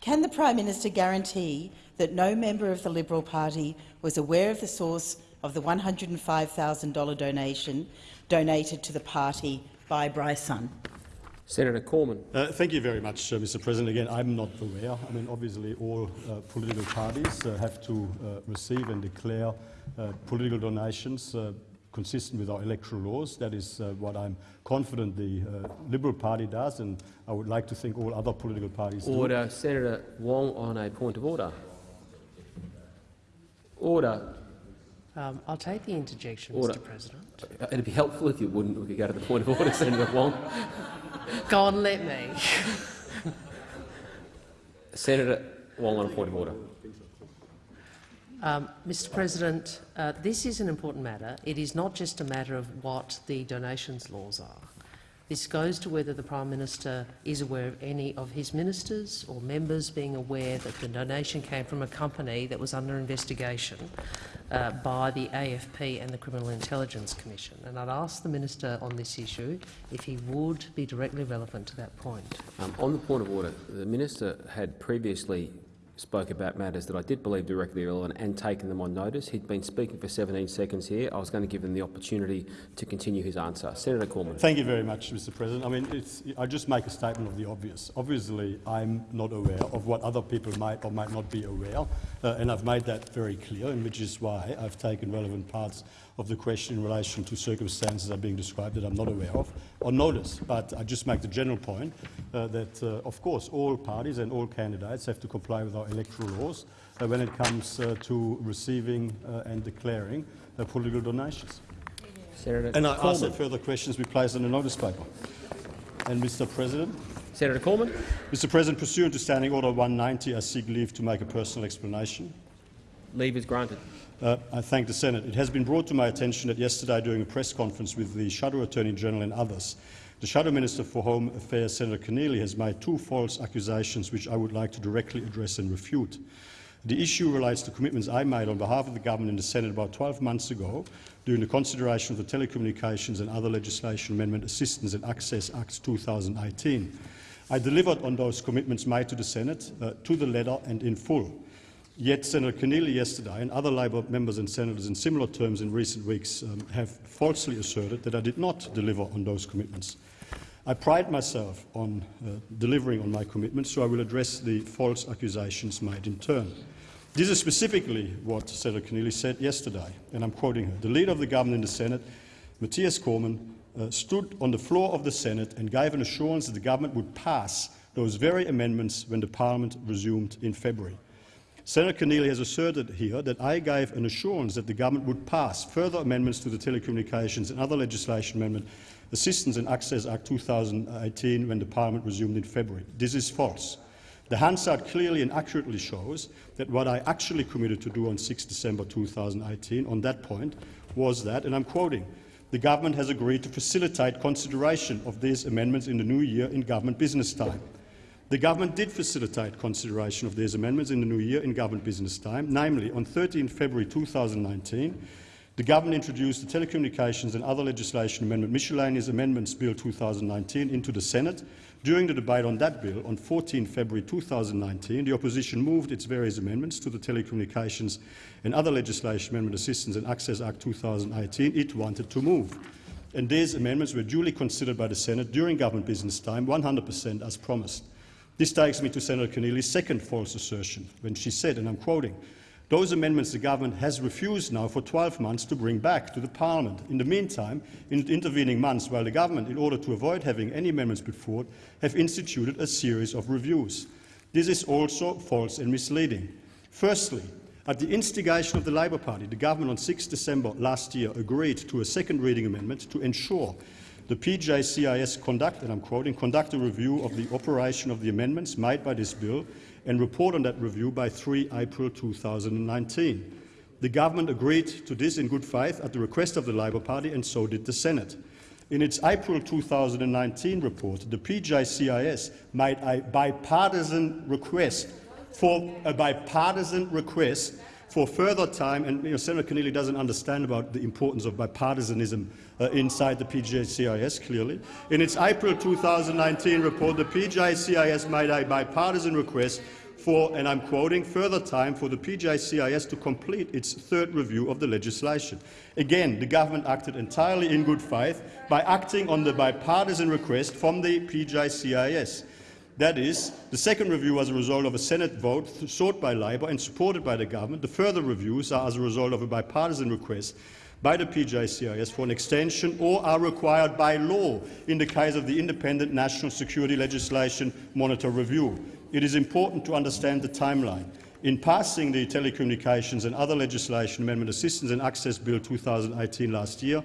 Can the Prime Minister guarantee that no member of the Liberal Party was aware of the source of the $105,000 donation donated to the party by Bryson? Senator Cormann. Uh, thank you very much, uh, Mr. President. Again, I'm not aware. I mean, obviously, all uh, political parties uh, have to uh, receive and declare uh, political donations consistent with our electoral laws. That is uh, what I'm confident the uh, Liberal Party does, and I would like to think all other political parties do. Order. Senator Wong on a point of order. Order. Um, I'll take the interjection, Order. Mr President. It'd be helpful if you wouldn't we could go to the point of order, <laughs> Senator Wong. Go on, let me. Senator Wong on a point of order. Um, Mr President, uh, this is an important matter. It is not just a matter of what the donations laws are. This goes to whether the Prime Minister is aware of any of his ministers or members being aware that the donation came from a company that was under investigation uh, by the AFP and the Criminal Intelligence Commission. And I'd ask the Minister on this issue if he would be directly relevant to that point. Um, on the point of order, the minister had previously spoke about matters that I did believe directly relevant and taken them on notice. He'd been speaking for 17 seconds here. I was going to give him the opportunity to continue his answer. Senator Cormann. Thank you very much, Mr President. I mean, I just make a statement of the obvious. Obviously, I'm not aware of what other people might or might not be aware, uh, and I've made that very clear, and which is why I've taken relevant parts of the question in relation to circumstances that are being described that I'm not aware of on notice. But I just make the general point uh, that, uh, of course, all parties and all candidates have to comply with our electoral laws uh, when it comes uh, to receiving uh, and declaring uh, political donations. Senator And I ask that further questions be placed on the notice paper. And Mr President. Senator Cormann. Mr President, pursuant to Standing Order 190, I seek leave to make a personal explanation. Leave is granted. Uh, I thank the Senate. It has been brought to my attention that yesterday during a press conference with the Shadow Attorney General and others, the Shadow Minister for Home Affairs, Senator Keneally, has made two false accusations which I would like to directly address and refute. The issue relates to commitments I made on behalf of the government in the Senate about 12 months ago during the consideration of the Telecommunications and Other Legislation Amendment Assistance and Access Act 2018. I delivered on those commitments made to the Senate, uh, to the letter and in full. Yet Senator Keneally yesterday and other Labor members and senators in similar terms in recent weeks um, have falsely asserted that I did not deliver on those commitments. I pride myself on uh, delivering on my commitments, so I will address the false accusations made in turn. This is specifically what Senator Keneally said yesterday, and I'm quoting her. The leader of the government in the Senate, Matthias Cormann, uh, stood on the floor of the Senate and gave an assurance that the government would pass those very amendments when the parliament resumed in February. Senator Keneally has asserted here that I gave an assurance that the government would pass further amendments to the Telecommunications and Other Legislation Amendment Assistance and Access Act 2018 when the Parliament resumed in February. This is false. The Hansard clearly and accurately shows that what I actually committed to do on 6 December 2018 on that point was that, and I'm quoting, the government has agreed to facilitate consideration of these amendments in the new year in government business time. The government did facilitate consideration of these amendments in the new year in government business time, namely on 13 February 2019, the government introduced the Telecommunications and Other Legislation Amendment Miscellaneous Amendments Bill 2019 into the Senate. During the debate on that bill on 14 February 2019, the opposition moved its various amendments to the Telecommunications and Other Legislation Amendment Assistance and Access Act 2018 it wanted to move. And these amendments were duly considered by the Senate during government business time, 100 per cent as promised. This takes me to Senator Keneally's second false assertion, when she said, and I'm quoting, those amendments the government has refused now for 12 months to bring back to the parliament. In the meantime, in the intervening months, while the government, in order to avoid having any amendments put forward, have instituted a series of reviews. This is also false and misleading. Firstly, at the instigation of the Labor Party, the government on 6 December last year agreed to a second reading amendment to ensure the PJCIS conduct, and I'm quoting, conduct a review of the operation of the amendments made by this bill and report on that review by 3 April 2019. The government agreed to this in good faith at the request of the Labor Party, and so did the Senate. In its April 2019 report, the PJCIS made a bipartisan request for a bipartisan request for further time, and you know, Senator Keneally doesn't understand about the importance of bipartisanism uh, inside the PJCIS, clearly. In its April 2019 report, the PJCIS made a bipartisan request for, and I'm quoting, further time for the PJCIS to complete its third review of the legislation. Again, the government acted entirely in good faith by acting on the bipartisan request from the PJCIS. That is, the second review was a result of a Senate vote sought by Labor and supported by the government. The further reviews are as a result of a bipartisan request by the PJCIS for an extension or are required by law in the case of the Independent National Security Legislation Monitor Review. It is important to understand the timeline. In passing the Telecommunications and Other Legislation Amendment Assistance and Access Bill 2018 last year,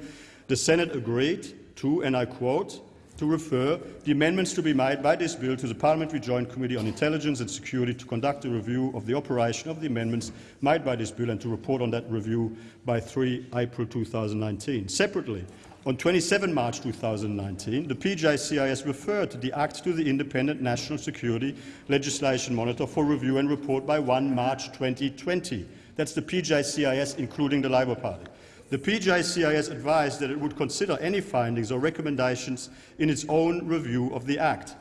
the Senate agreed to, and I quote, to refer the amendments to be made by this bill to the Parliamentary Joint Committee on Intelligence and Security to conduct a review of the operation of the amendments made by this bill and to report on that review by 3 April 2019. Separately, on 27 March 2019, the PJCIS referred the Act to the Independent National Security Legislation Monitor for review and report by 1 March 2020. That's the PJCIS, including the Labor Party. The PJCIS advised that it would consider any findings or recommendations in its own review of the Act.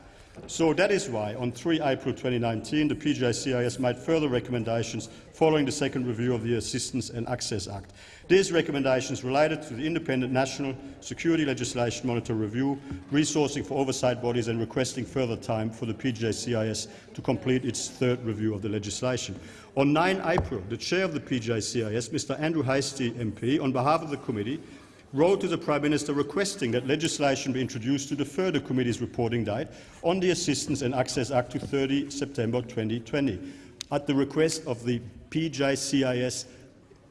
So that is why, on 3 April 2019, the PJCIS made further recommendations following the second review of the Assistance and Access Act. These recommendations related to the Independent National Security Legislation Monitor Review, resourcing for oversight bodies and requesting further time for the PJCIS to complete its third review of the legislation. On 9 April, the chair of the PJCIS, Mr Andrew Hastie MP, on behalf of the committee, wrote to the Prime Minister requesting that legislation be introduced to defer the committee's reporting date on the Assistance and Access Act to 30 September 2020. At the request of the PJCIS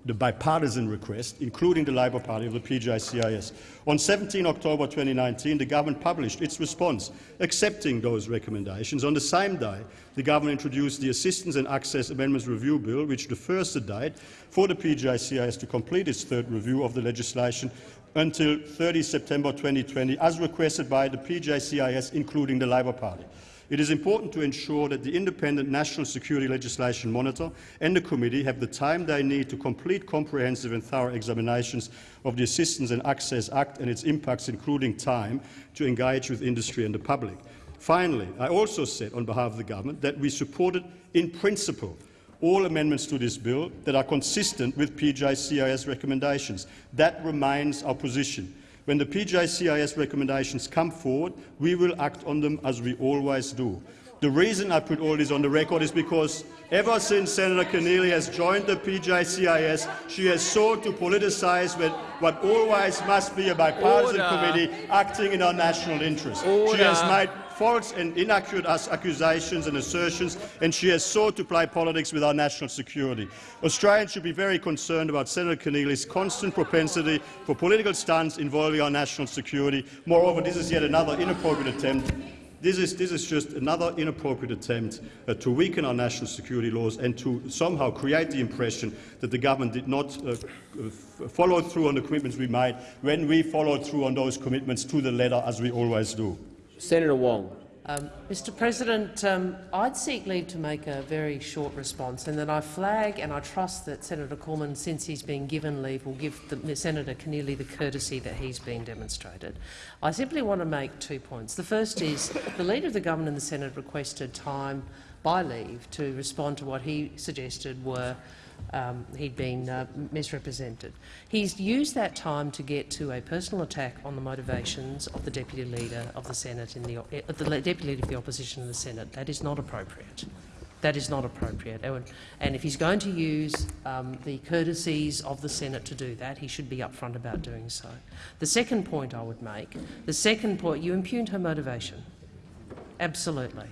the bipartisan request, including the Labor Party of the PJCIS. On 17 October 2019, the government published its response, accepting those recommendations. On the same day, the government introduced the Assistance and Access Amendments Review Bill, which defers the date for the PJCIS to complete its third review of the legislation until 30 September 2020, as requested by the PJCIS, including the Labor Party. It is important to ensure that the independent National Security Legislation Monitor and the Committee have the time they need to complete comprehensive and thorough examinations of the Assistance and Access Act and its impacts, including time to engage with industry and the public. Finally, I also said on behalf of the government that we supported in principle all amendments to this bill that are consistent with PJCIS recommendations. That remains our position. When the PJCIS recommendations come forward, we will act on them as we always do. The reason I put all this on the record is because ever since Senator Keneally has joined the PJCIS, she has sought to politicise what always must be a bipartisan Order. committee acting in our national interest. Order. She has made false and inaccurate accusations and assertions, and she has sought to play politics with our national security. Australians should be very concerned about Senator Keneally's constant propensity for political stunts involving our national security. Moreover, this is yet another inappropriate attempt this is, this is, just another inappropriate attempt uh, to weaken our national security laws and to somehow create the impression that the government did not uh, follow through on the commitments we made when we followed through on those commitments to the letter, as we always do. Senator Wong. Um, Mr President, um, I'd seek leave to make a very short response, and then I flag and I trust that Senator Cormann, since he's been given leave, will give the, Senator Keneally the courtesy that he's been demonstrated. I simply want to make two points. The first is the Leader of the Government and the Senate requested time by leave to respond to what he suggested were um, he'd been uh, misrepresented. He's used that time to get to a personal attack on the motivations of the Deputy Leader of the Senate, in the, uh, the Deputy Leader of the Opposition in the Senate. That is not appropriate. That is not appropriate. And if he's going to use um, the courtesies of the Senate to do that, he should be upfront about doing so. The second point I would make, the second point, you impugned her motivation. Absolutely.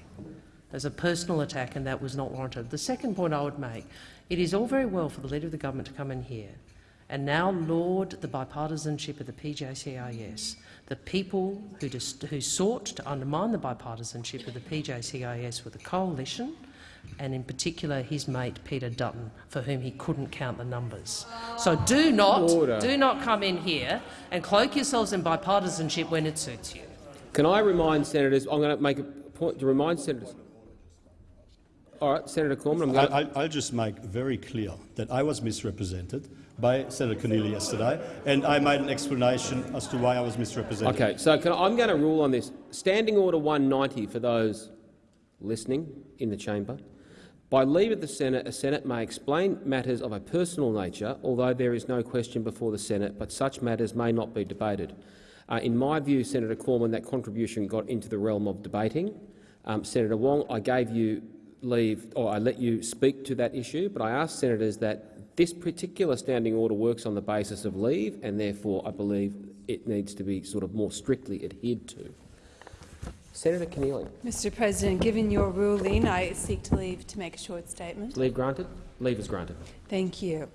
As a personal attack, and that was not warranted. The second point I would make, it is all very well for the Leader of the Government to come in here and now laud the bipartisanship of the PJCIS. The people who, who sought to undermine the bipartisanship of the PJCIS were the coalition and in particular his mate Peter Dutton, for whom he couldn't count the numbers. So do not, Order. do not come in here and cloak yourselves in bipartisanship when it suits you. Can I remind senators? I'm going to make a point to remind senators. All right, Senator Cormann. I'll, I'll, just make very clear that I was misrepresented by Senator Keneally yesterday, and I made an explanation as to why I was misrepresented. Okay, so I, I'm going to rule on this. Standing Order 190 for those listening in the chamber. By leave of the Senate, a Senate may explain matters of a personal nature, although there is no question before the Senate, but such matters may not be debated. Uh, in my view, Senator Cormann, that contribution got into the realm of debating. Um, Senator Wong, I gave you leave, or I let you speak to that issue, but I ask senators that This particular standing order works on the basis of leave, and therefore I believe it needs to be sort of more strictly adhered to. Senator Keneally. Mr President, given your ruling, I seek to leave to make a short statement. Leave granted? Leave is granted. Thank you.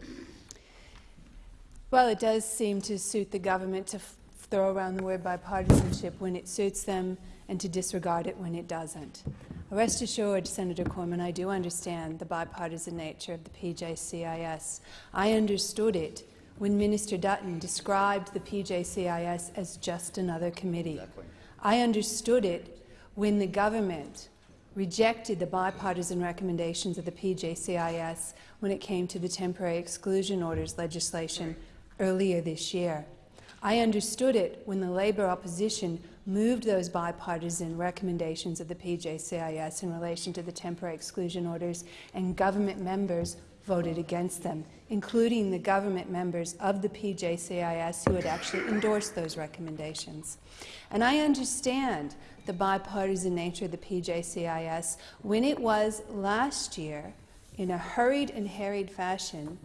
Well, it does seem to suit the government to throw around the word bipartisanship when it suits them and to disregard it when it doesn't. Rest assured, Senator Cormann, I do understand the bipartisan nature of the PJCIS. I understood it when Minister Dutton described the PJCIS as just another committee. Exactly. I understood it when the government rejected the bipartisan recommendations of the PJCIS when it came to the temporary exclusion orders legislation earlier this year. I understood it when the Labor opposition moved those bipartisan recommendations of the PJCIS in relation to the temporary exclusion orders, and government members voted against them, including the government members of the PJCIS who had actually endorsed those recommendations. And I understand the bipartisan nature of the PJCIS when it was last year, in a hurried and harried fashion,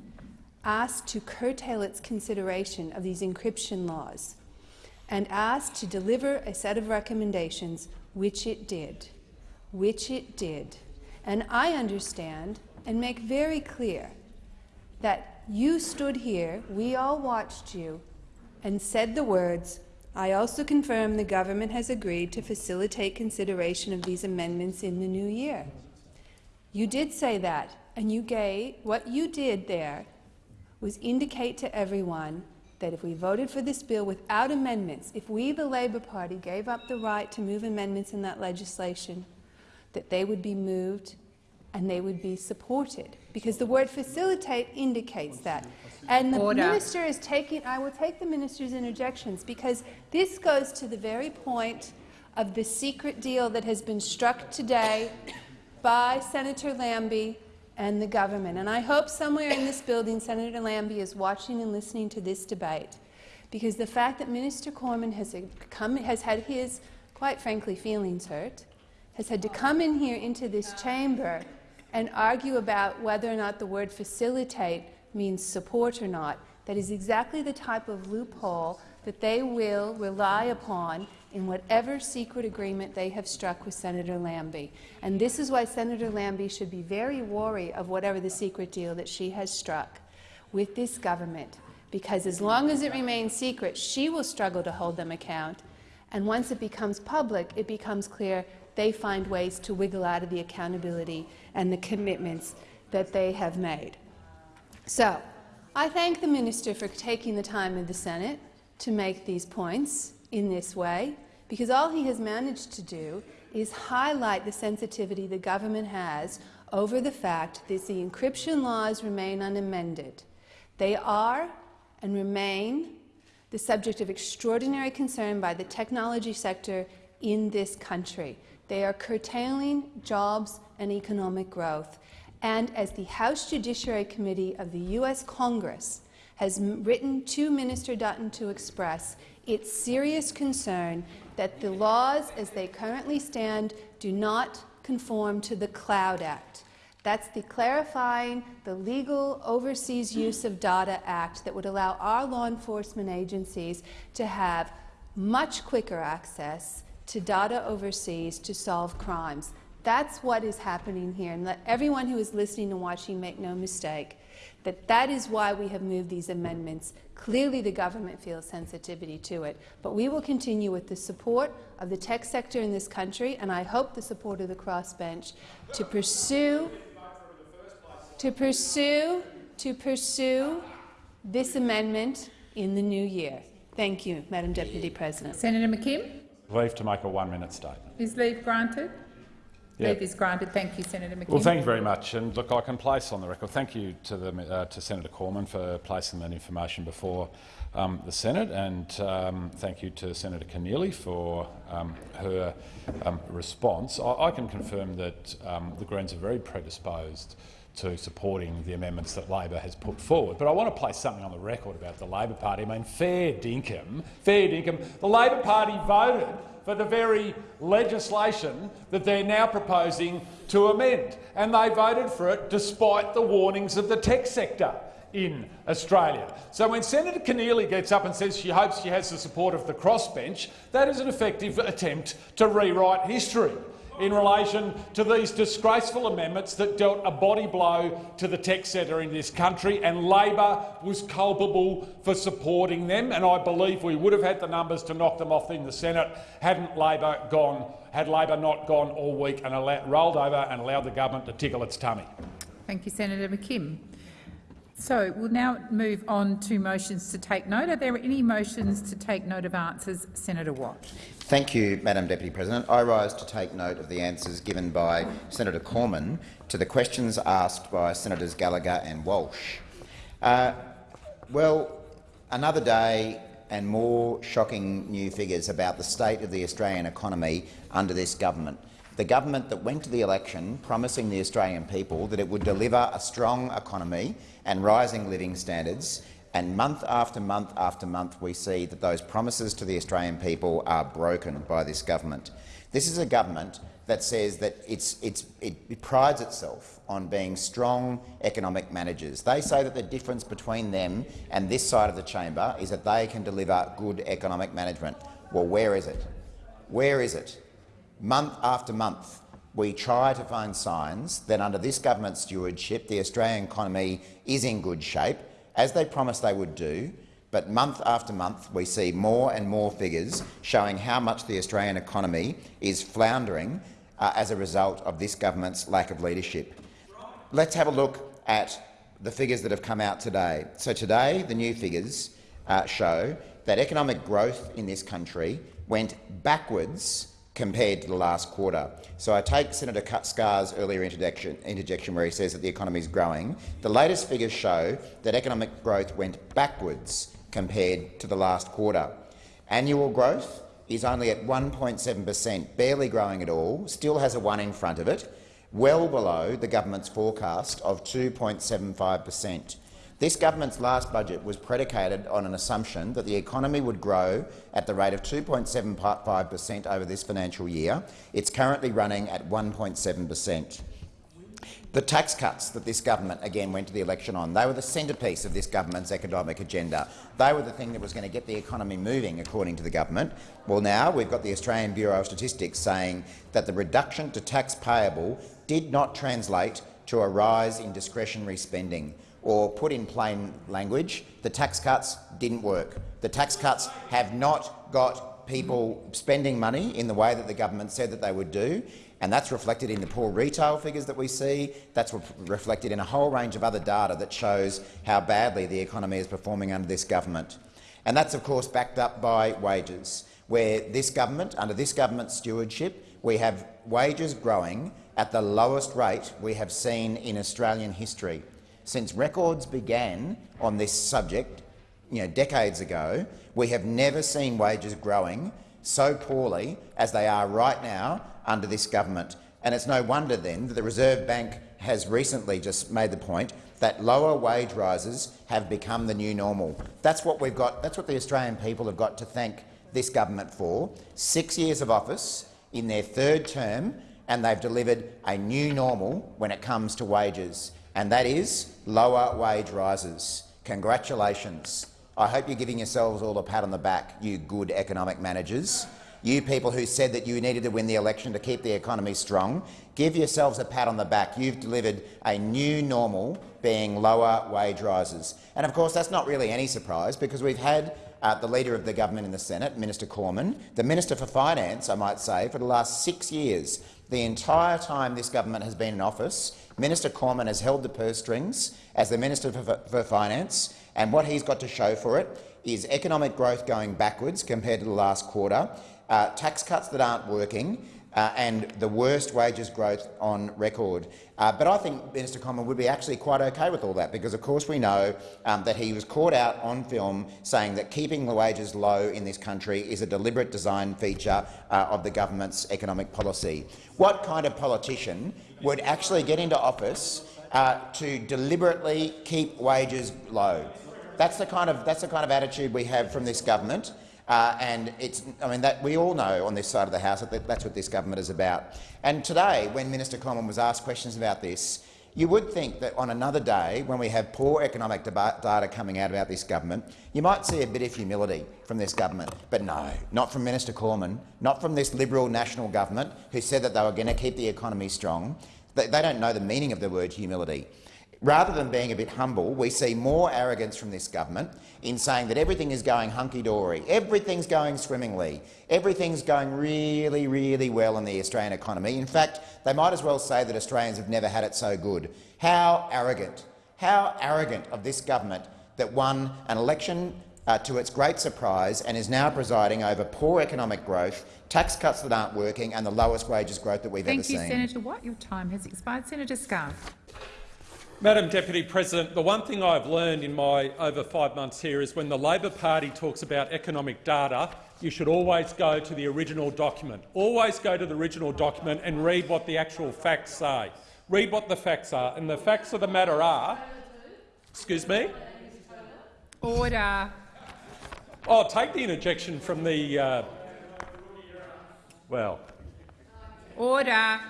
asked to curtail its consideration of these encryption laws and asked to deliver a set of recommendations, which it did, which it did. And I understand and make very clear that you stood here, we all watched you, and said the words, I also confirm the government has agreed to facilitate consideration of these amendments in the new year. You did say that, and you gave what you did there was indicate to everyone that if we voted for this bill without amendments, if we, the Labor Party, gave up the right to move amendments in that legislation, that they would be moved and they would be supported, because the word facilitate indicates that. And the Order. minister is taking, I will take the minister's interjections, because this goes to the very point of the secret deal that has been struck today by Senator Lambie and the government. And I hope somewhere in this building Senator Lambie is watching and listening to this debate, because the fact that Minister Cormann has, come, has had his, quite frankly, feelings hurt, has had to come in here into this chamber and argue about whether or not the word facilitate means support or not, that is exactly the type of loophole that they will rely upon in whatever secret agreement they have struck with Senator Lambie. And this is why Senator Lambie should be very wary of whatever the secret deal that she has struck with this government, because as long as it remains secret, she will struggle to hold them account. And once it becomes public, it becomes clear they find ways to wiggle out of the accountability and the commitments that they have made. So, I thank the minister for taking the time in the Senate to make these points in this way, because all he has managed to do is highlight the sensitivity the government has over the fact that the encryption laws remain unamended. They are and remain the subject of extraordinary concern by the technology sector in this country. They are curtailing jobs and economic growth. And as the House Judiciary Committee of the U.S. Congress has written to Minister Dutton to express its serious concern that the laws as they currently stand do not conform to the Cloud Act. That's the clarifying the legal overseas use of data act that would allow our law enforcement agencies to have much quicker access to data overseas to solve crimes. That's what is happening here. And let everyone who is listening and watching make no mistake that that is why we have moved these amendments. Clearly the government feels sensitivity to it, but we will continue with the support of the tech sector in this country, and I hope the support of the crossbench to pursue, to pursue, to pursue this amendment in the new year. Thank you, Madam Deputy President. Senator McKim. Leave to make a one-minute statement. Is leave granted? Leave is granted. Thank you, Senator McKim. Well, thank you very much. And look, I can place on the record. Thank you to, the, uh, to Senator Cormann for placing that information before um, the Senate, and um, thank you to Senator Keneally for um, her um, response. I, I, can confirm that um, the Greens are very predisposed to supporting the amendments that Labor has put forward. But I want to place something on the record about the Labor Party. I mean, fair dinkum, fair dinkum. The Labor Party voted for the very legislation that they're now proposing to amend, and they voted for it despite the warnings of the tech sector. in Australia. So when Senator Keneally gets up and says she hopes she has the support of the crossbench, that is an effective attempt to rewrite history in relation to these disgraceful amendments that dealt a body blow to the tech sector in this country, and Labor was culpable for supporting them. And I believe we would have had the numbers to knock them off in the Senate hadn't Labor gone, had Labor not gone all week and rolled over and allowed the government to tickle its tummy. Thank you, Senator McKim. So we'll now move on to motions to take note. Are there any motions to take note of answers? Senator Watt. Thank you, Madam Deputy President. I rise to take note of the answers given by Senator Cormann to the questions asked by Senators Gallagher and Walsh. Uh, well, another day and more shocking new figures about the state of the Australian economy under this government. The government that went to the election promising the Australian people that it would deliver a strong economy and rising living standards, and month after month after month we see that those promises to the Australian people are broken by this government. This is a government that says that it's, it's, it, it prides itself on being strong economic managers. They say that the difference between them and this side of the chamber is that they can deliver good economic management. Well, where is it? Where is it? month after month, we try to find signs that under this government stewardship the Australian economy is in good shape, as they promised they would do, but month after month we see more and more figures showing how much the Australian economy is floundering uh, as a result of this government's lack of leadership. Let's have a look at the figures that have come out today. So today, the new figures uh, show that economic growth in this country went backwards compared to the last quarter. So I take Senator Scarr's earlier interjection, interjection where he says that the economy is growing. The latest figures show that economic growth went backwards compared to the last quarter. Annual growth is only at 1.7 per cent, barely growing at all, still has a 1 in front of it, well below the government's forecast of 2.75 per cent. This government's last budget was predicated on an assumption that the economy would grow at the rate of 2.75 per cent over this financial year. It's currently running at 1.7 per cent. The tax cuts that this government again went to the election on, they were the centrepiece of this government's economic agenda. They were the thing that was going to get the economy moving, according to the government. Well, now we've got the Australian Bureau of Statistics saying that the reduction to tax payable did not translate to a rise in discretionary spending or put in plain language, the tax cuts didn't work. The tax cuts have not got people spending money in the way that the government said that they would do, and that's reflected in the poor retail figures that we see. That's re reflected in a whole range of other data that shows how badly the economy is performing under this government. And that's, of course, backed up by wages, where this government, under this government's stewardship, we have wages growing at the lowest rate we have seen in Australian history. Since records began on this subject you know, decades ago, we have never seen wages growing so poorly as they are right now under this government. And it's no wonder then that the Reserve Bank has recently just made the point that lower wage rises have become the new normal. That's what we've got. That's what the Australian people have got to thank this government for. Six years of office in their third term, and they've delivered a new normal when it comes to wages and that is lower wage rises. Congratulations. I hope you're giving yourselves all a pat on the back, you good economic managers. You people who said that you needed to win the election to keep the economy strong, give yourselves a pat on the back. You've delivered a new normal being lower wage rises. And of course that's not really any surprise because we've had uh, the Leader of the Government in the Senate, Minister Cormann, the Minister for Finance, I might say, for the last six years. The entire time this government has been in office, Minister Cormann has held the purse strings as the Minister for, for Finance, and what he's got to show for it is economic growth going backwards compared to the last quarter, uh, tax cuts that aren't working, uh, and the worst wages growth on record. Uh, but I think Minister Cormann would be actually quite okay with all that, because of course we know um, that he was caught out on film saying that keeping the wages low in this country is a deliberate design feature uh, of the government's economic policy. What kind of politician would actually get into office uh, to deliberately keep wages low? That's the kind of that's the kind of attitude we have from this government. Uh, and it's, I mean, that we all know on this side of the House that that's what this government is about. And today, when Minister Cormann was asked questions about this, You would think that on another day, when we have poor economic data coming out about this government, you might see a bit of humility from this government. But no, not from Minister Cormann, not from this Liberal national government who said that they were going to keep the economy strong. They, they don't know the meaning of the word humility. Rather than being a bit humble, we see more arrogance from this government in saying that everything is going hunky-dory, everything's going swimmingly, everything's going really, really well in the Australian economy. In fact, they might as well say that Australians have never had it so good. How arrogant, how arrogant of this government that won an election uh, to its great surprise and is now presiding over poor economic growth, tax cuts that aren't working and the lowest wages growth that we've Thank ever you, seen. Senator Watt. Your time has expired. Senator Scarr. Madam Deputy President, the one thing I've learned in my over five months here is when the Labor Party talks about economic data, you should always go to the original document. Always go to the original document and read what the actual facts say. Read what the facts are. And the facts of the matter are— Excuse me? Order. Oh, take the interjection from the— uh, well, Order.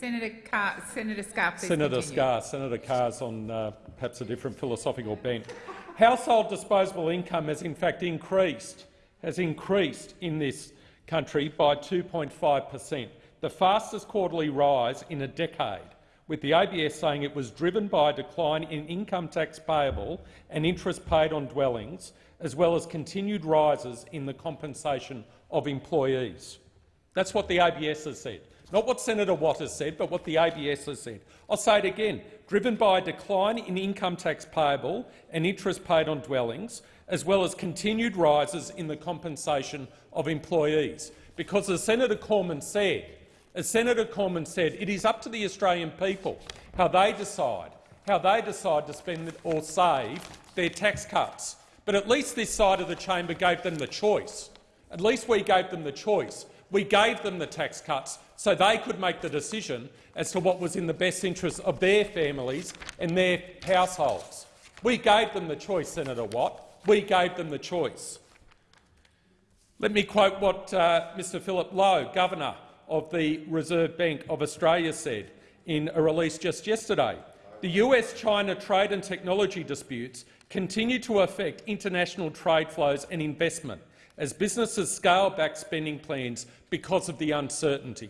Senator Carr, Senator please Senator continue. Scarr, Senator Carr's on uh, perhaps a different philosophical bent. Household disposable income has in fact increased, has increased in this country by 2.5 per cent, the fastest quarterly rise in a decade, with the ABS saying it was driven by a decline in income tax payable and interest paid on dwellings, as well as continued rises in the compensation of employees. That's what the ABS has said. Not what Senator Watt has said, but what the ABS has said. I'll say it again. Driven by a decline in income tax payable and interest paid on dwellings, as well as continued rises in the compensation of employees. Because as Senator Cormann said, as Senator Cormann said, it is up to the Australian people how they decide, how they decide to spend or save their tax cuts. But at least this side of the chamber gave them the choice. At least we gave them the choice. We gave them the tax cuts so they could make the decision as to what was in the best interest of their families and their households. We gave them the choice, Senator Watt. We gave them the choice. Let me quote what uh, Mr Philip Lowe, Governor of the Reserve Bank of Australia, said in a release just yesterday. The US-China trade and technology disputes continue to affect international trade flows and investment as businesses scale back spending plans because of the uncertainty.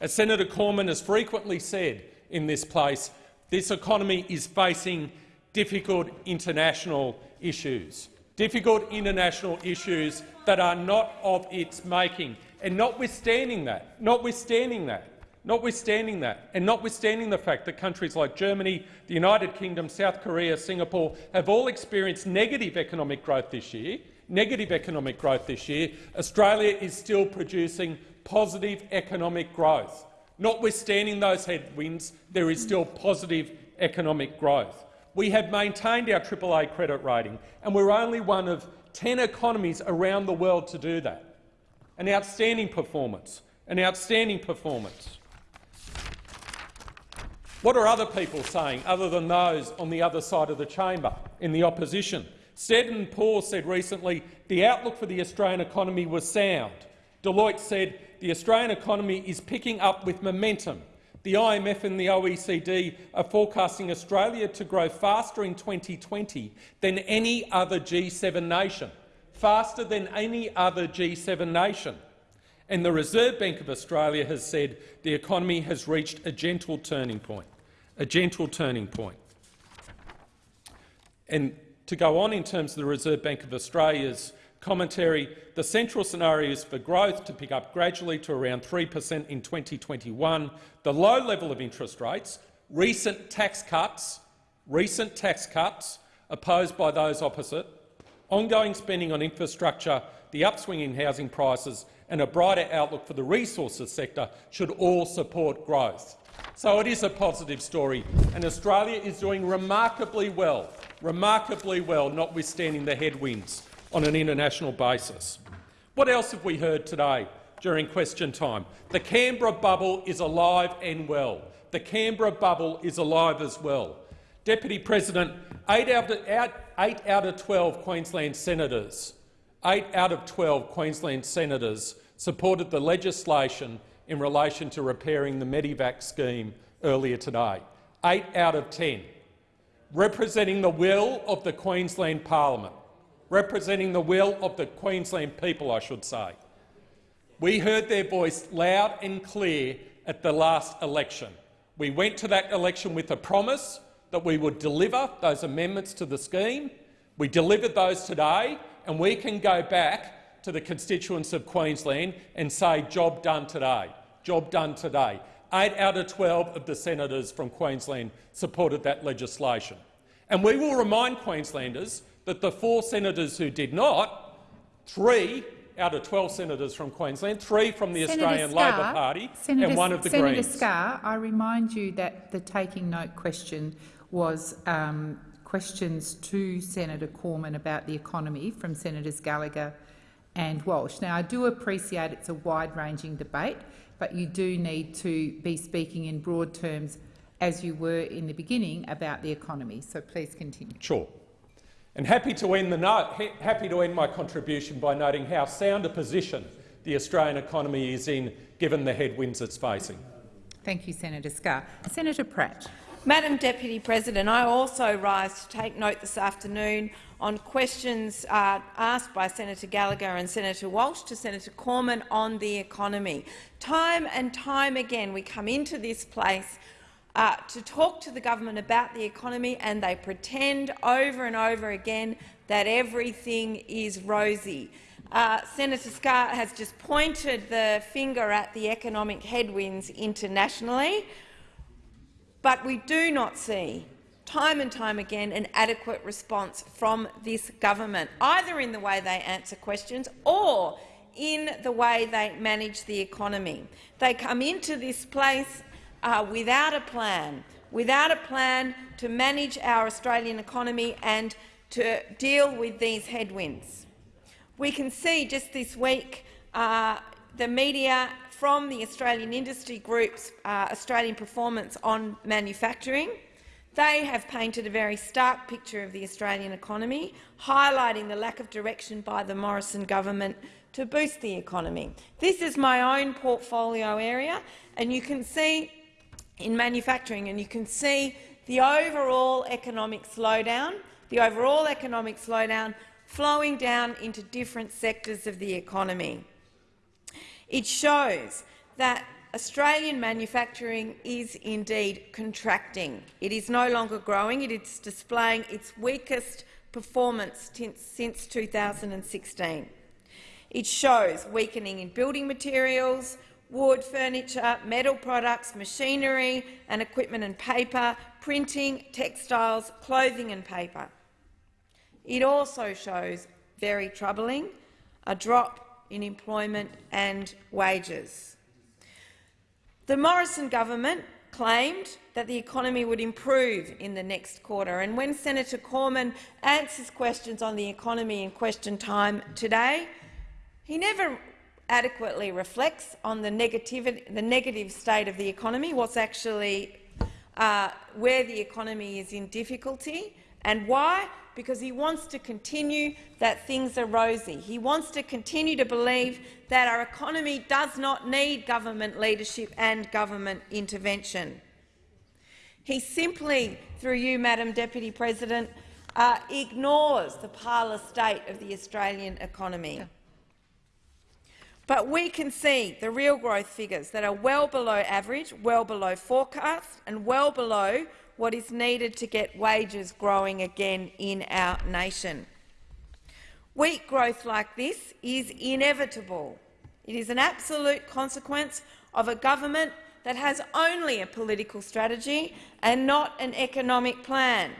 As Senator Cormann has frequently said in this place, this economy is facing difficult international issues, difficult international issues that are not of its making. And notwithstanding that, notwithstanding that, notwithstanding that, and notwithstanding the fact that countries like Germany, the United Kingdom, South Korea, Singapore have all experienced negative economic growth this year, negative economic growth this year, Australia is still producing positive economic growth. Notwithstanding those headwinds, there is still positive economic growth. We have maintained our AAA credit rating, and we're only one of 10 economies around the world to do that. An outstanding performance. An outstanding performance. What are other people saying, other than those on the other side of the chamber, in the opposition? Standard & Poor's said recently the outlook for the Australian economy was sound. Deloitte said the Australian economy is picking up with momentum. The IMF and the OECD are forecasting Australia to grow faster in 2020 than any other G7 nation, faster than any other G7 nation. And the Reserve Bank of Australia has said the economy has reached a gentle turning point. A gentle turning point. And to go on in terms of the Reserve Bank of Australia's commentary, the central scenario is for growth to pick up gradually to around 3 per cent in 2021. The low level of interest rates, recent tax cuts, recent tax cuts opposed by those opposite, ongoing spending on infrastructure, the upswing in housing prices and a brighter outlook for the resources sector should all support growth. So it is a positive story, and Australia is doing remarkably well, remarkably well, notwithstanding the headwinds on an international basis. What else have we heard today during question time? The Canberra bubble is alive and well. The Canberra bubble is alive as well. Deputy President, eight out of, eight out of 12 Queensland senators, eight out of 12 Queensland senators supported the legislation in relation to repairing the Medevac scheme earlier today. eight out of ten, representing the will of the Queensland Parliament, representing the will of the Queensland people, I should say. We heard their voice loud and clear at the last election. We went to that election with a promise that we would deliver those amendments to the scheme. We delivered those today, and we can go back to the constituents of Queensland and say, job done today, job done today. Eight out of 12 of the senators from Queensland supported that legislation. And we will remind Queenslanders that the four senators who did not, three out of 12 senators from Queensland, three from the Senator Australian Scarr, Labor Party Senator, and one of the Senator Greens. Scarr, I remind you that the taking note question was um, questions to Senator Cormann about the economy from Senators Gallagher and Walsh. Now, I do appreciate it's a wide-ranging debate, but you do need to be speaking in broad terms, as you were in the beginning, about the economy. So please continue. Sure. And happy to end the note, happy to end my contribution by noting how sound a position the Australian economy is in, given the headwinds it's facing. Thank you, Senator Scarr. Senator Pratt. Madam Deputy President, I also rise to take note this afternoon on questions uh, asked by Senator Gallagher and Senator Walsh to Senator Cormann on the economy. Time and time again we come into this place uh, to talk to the government about the economy, and they pretend over and over again that everything is rosy. Uh, Senator Scarr has just pointed the finger at the economic headwinds internationally, but we do not see time and time again an adequate response from this government, either in the way they answer questions or in the way they manage the economy. They come into this place uh, without a plan, without a plan to manage our Australian economy and to deal with these headwinds. We can see just this week uh, the media from the Australian industry group's uh, Australian performance on manufacturing. They have painted a very stark picture of the Australian economy, highlighting the lack of direction by the Morrison government to boost the economy. This is my own portfolio area, and you can see in manufacturing, and you can see the overall economic slowdown, the overall economic slowdown flowing down into different sectors of the economy. It shows that Australian manufacturing is indeed contracting. It is no longer growing. It is displaying its weakest performance since 2016. It shows weakening in building materials, wood, furniture, metal products, machinery and equipment and paper, printing, textiles, clothing and paper. It also shows, very troubling, a drop in employment and wages. The Morrison government claimed that the economy would improve in the next quarter, and when Senator Cormann answers questions on the economy in question time today, he never adequately reflects on the, the negative state of the economy, what's actually uh, where the economy is in difficulty, and why? Because he wants to continue that things are rosy. He wants to continue to believe that our economy does not need government leadership and government intervention. He simply, through you, Madam Deputy President, uh, ignores the parlor state of the Australian economy. Yeah. But we can see the real growth figures that are well below average, well below forecast and well below what is needed to get wages growing again in our nation. Weak growth like this is inevitable. It is an absolute consequence of a government that has only a political strategy and not an economic plan.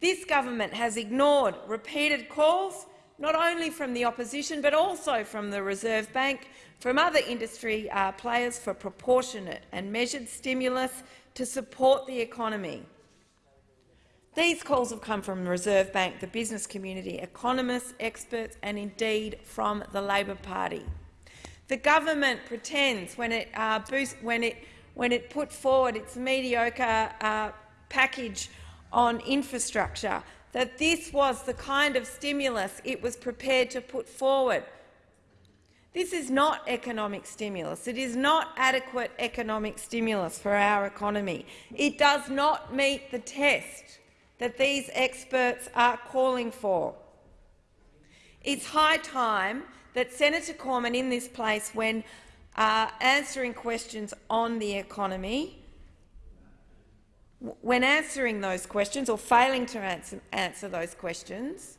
This government has ignored repeated calls not only from the opposition but also from the Reserve Bank, from other industry uh, players for proportionate and measured stimulus to support the economy. These calls have come from the Reserve Bank, the business community, economists, experts and indeed from the Labor Party. The government pretends when it, uh, when it, when it put forward its mediocre uh, package on infrastructure that this was the kind of stimulus it was prepared to put forward. This is not economic stimulus. It is not adequate economic stimulus for our economy. It does not meet the test that these experts are calling for. It's high time that Senator Cormann in this place, when uh, answering questions on the economy, when answering those questions or failing to answer, answer those questions,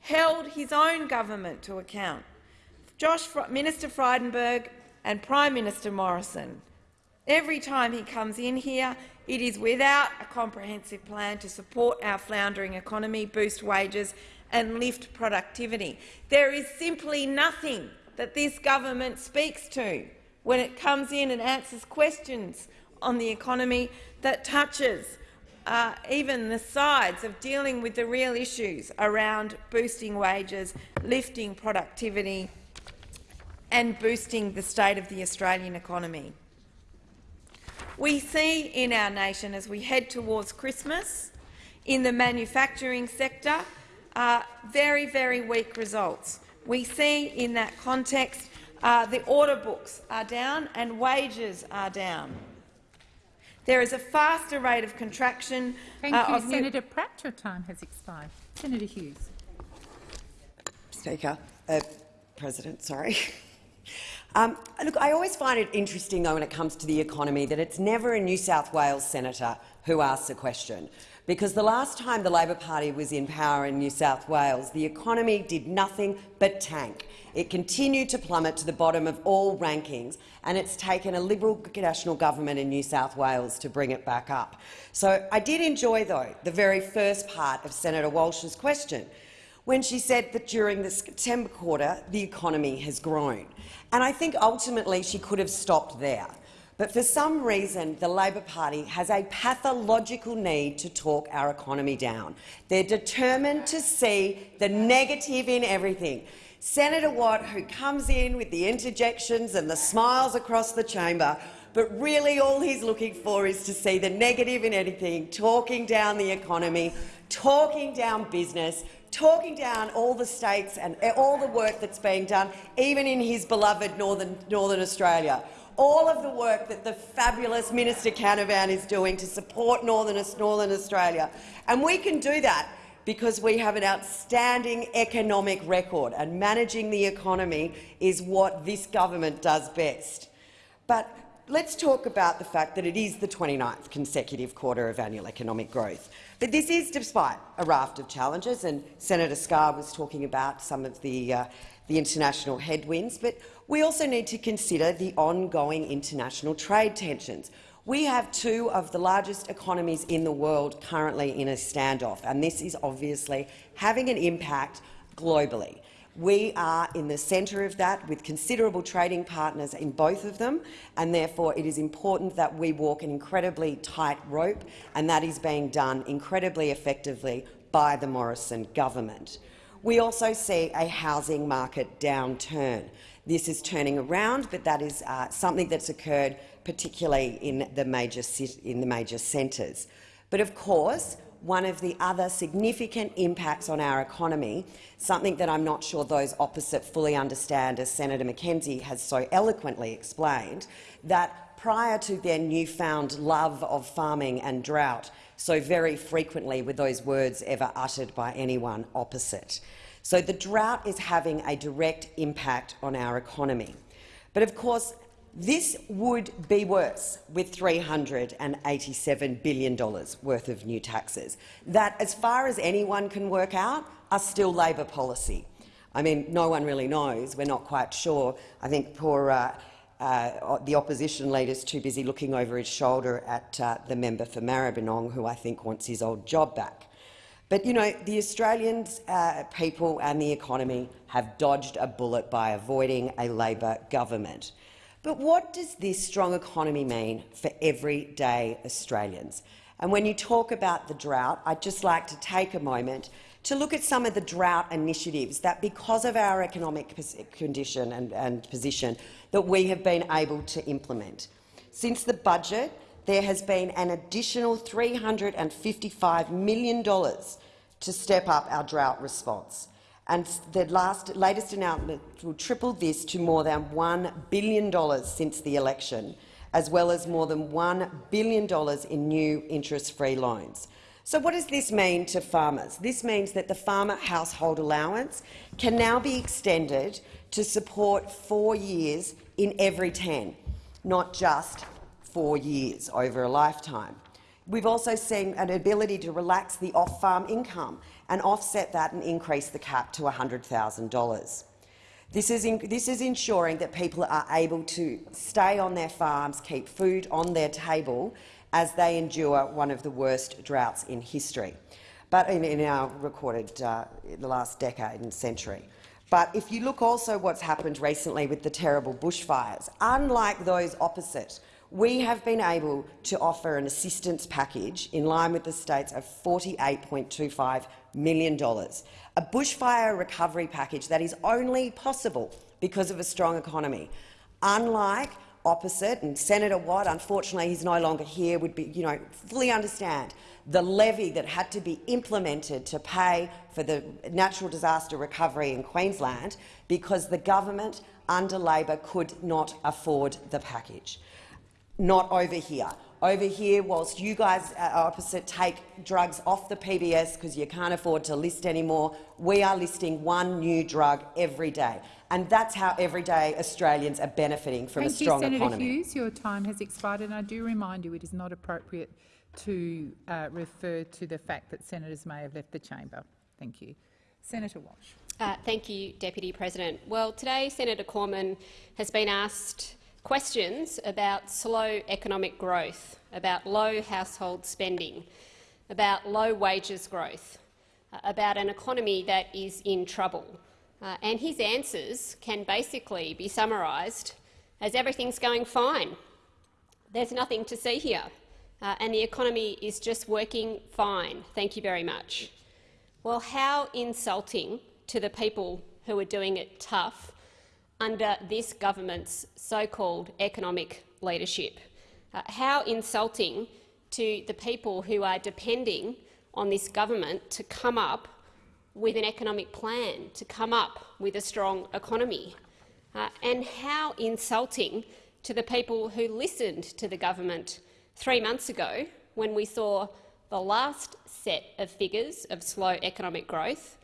held his own government to account. Josh, Minister Frydenberg and Prime Minister Morrison, every time he comes in here, it is without a comprehensive plan to support our floundering economy, boost wages and lift productivity. There is simply nothing that this government speaks to when it comes in and answers questions on the economy that touches uh, even the sides of dealing with the real issues around boosting wages, lifting productivity and boosting the state of the Australian economy. We see in our nation, as we head towards Christmas, in the manufacturing sector, uh, very, very weak results. We see in that context uh, the order books are down and wages are down. There is a faster rate of contraction. Thank uh, you, Senator Pratt. Your time has expired. Senator Hughes. Speaker, uh, President, sorry. <laughs> Um, look, I always find it interesting, though, when it comes to the economy, that it's never a New South Wales senator who asks a question because the last time the Labor Party was in power in New South Wales, the economy did nothing but tank. It continued to plummet to the bottom of all rankings, and it's taken a Liberal national government in New South Wales to bring it back up. So I did enjoy, though, the very first part of Senator Walsh's question, when she said that during the September quarter the economy has grown. And I think ultimately she could have stopped there. But for some reason, the Labor Party has a pathological need to talk our economy down. They're determined to see the negative in everything. Senator Watt, who comes in with the interjections and the smiles across the chamber, but really all he's looking for is to see the negative in anything, talking down the economy, talking down business, talking down all the states and all the work that's being done, even in his beloved Northern, Northern Australia all of the work that the fabulous Minister Canavan is doing to support Northern, Northern Australia. And we can do that because we have an outstanding economic record, and managing the economy is what this government does best. But let's talk about the fact that it is the 29th consecutive quarter of annual economic growth. But this is despite a raft of challenges, and Senator Scarr was talking about some of the, uh, the international headwinds. But we also need to consider the ongoing international trade tensions. We have two of the largest economies in the world currently in a standoff, and this is obviously having an impact globally. We are in the centre of that with considerable trading partners in both of them, and therefore it is important that we walk an incredibly tight rope, and that is being done incredibly effectively by the Morrison government. We also see a housing market downturn. This is turning around, but that is uh, something that's occurred particularly in the major, in the major centres. But of course, one of the other significant impacts on our economy, something that I'm not sure those opposite fully understand, as Senator McKenzie has so eloquently explained, that prior to their newfound love of farming and drought, so very frequently were those words ever uttered by anyone opposite. So the drought is having a direct impact on our economy. But of course, this would be worse with $387 billion worth of new taxes that, as far as anyone can work out, are still Labor policy. I mean, no one really knows. We're not quite sure. I think poor uh, uh, the opposition leader is too busy looking over his shoulder at uh, the member for Maribyrnong, who I think wants his old job back. But you know, the Australian uh, people and the economy have dodged a bullet by avoiding a Labor government. But what does this strong economy mean for everyday Australians? And when you talk about the drought, I'd just like to take a moment to look at some of the drought initiatives that, because of our economic condition and, and position, that we have been able to implement. Since the budget, there has been an additional $355 million to step up our drought response. and the last, latest announcement will triple this to more than $1 billion since the election, as well as more than $1 billion in new interest-free loans. So what does this mean to farmers? This means that the farmer household allowance can now be extended to support four years in every 10, not just four years over a lifetime. We've also seen an ability to relax the off-farm income and offset that and increase the cap to $100,000. This is, in, this is ensuring that people are able to stay on their farms, keep food on their table as they endure one of the worst droughts in history, but in, in our recorded uh, in the last decade and century. But if you look also what's happened recently with the terrible bushfires, unlike those opposite, we have been able to offer an assistance package in line with the states of $48.25 million, a bushfire recovery package that is only possible because of a strong economy. Unlike opposite, and Senator Watt, unfortunately he's no longer here, would be, you know, fully understand the levy that had to be implemented to pay for the natural disaster recovery in Queensland because the government under Labor could not afford the package not over here. Over here, whilst you guys uh, opposite take drugs off the PBS because you can't afford to list anymore, we are listing one new drug every day. And that's how everyday Australians are benefiting from Thank a strong you, Senator economy. Hughes. Your time has expired, and I do remind you it is not appropriate to uh, refer to the fact that senators may have left the chamber. Thank you. Senator Walsh. Uh, thank you, Deputy President. Well, today Senator Cormann has been asked questions about slow economic growth, about low household spending, about low wages growth, uh, about an economy that is in trouble. Uh, and his answers can basically be summarised as everything's going fine. There's nothing to see here, uh, and the economy is just working fine. Thank you very much. Well, how insulting to the people who are doing it tough under this government's so-called economic leadership. Uh, how insulting to the people who are depending on this government to come up with an economic plan, to come up with a strong economy. Uh, and how insulting to the people who listened to the government three months ago when we saw the last set of figures of slow economic growth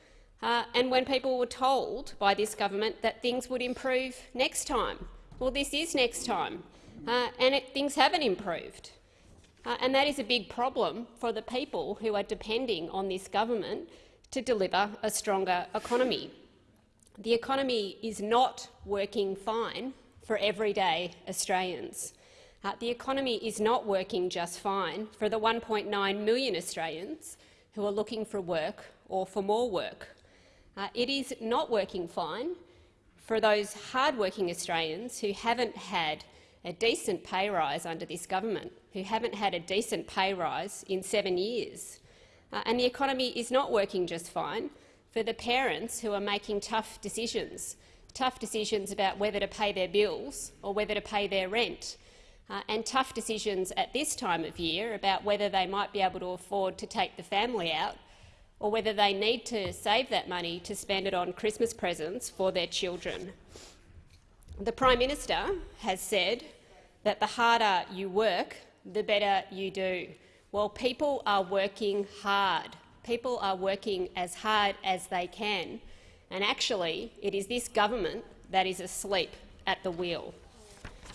uh, and when people were told by this government that things would improve next time. Well, this is next time, uh, and it, things haven't improved. Uh, and that is a big problem for the people who are depending on this government to deliver a stronger economy. The economy is not working fine for everyday Australians. Uh, the economy is not working just fine for the 1.9 million Australians who are looking for work or for more work. Uh, it is not working fine for those hard-working Australians who haven't had a decent pay rise under this government, who haven't had a decent pay rise in seven years. Uh, and the economy is not working just fine for the parents who are making tough decisions, tough decisions about whether to pay their bills or whether to pay their rent, uh, and tough decisions at this time of year about whether they might be able to afford to take the family out or whether they need to save that money to spend it on Christmas presents for their children. The Prime Minister has said that the harder you work, the better you do. Well, people are working hard. People are working as hard as they can. And actually, it is this government that is asleep at the wheel.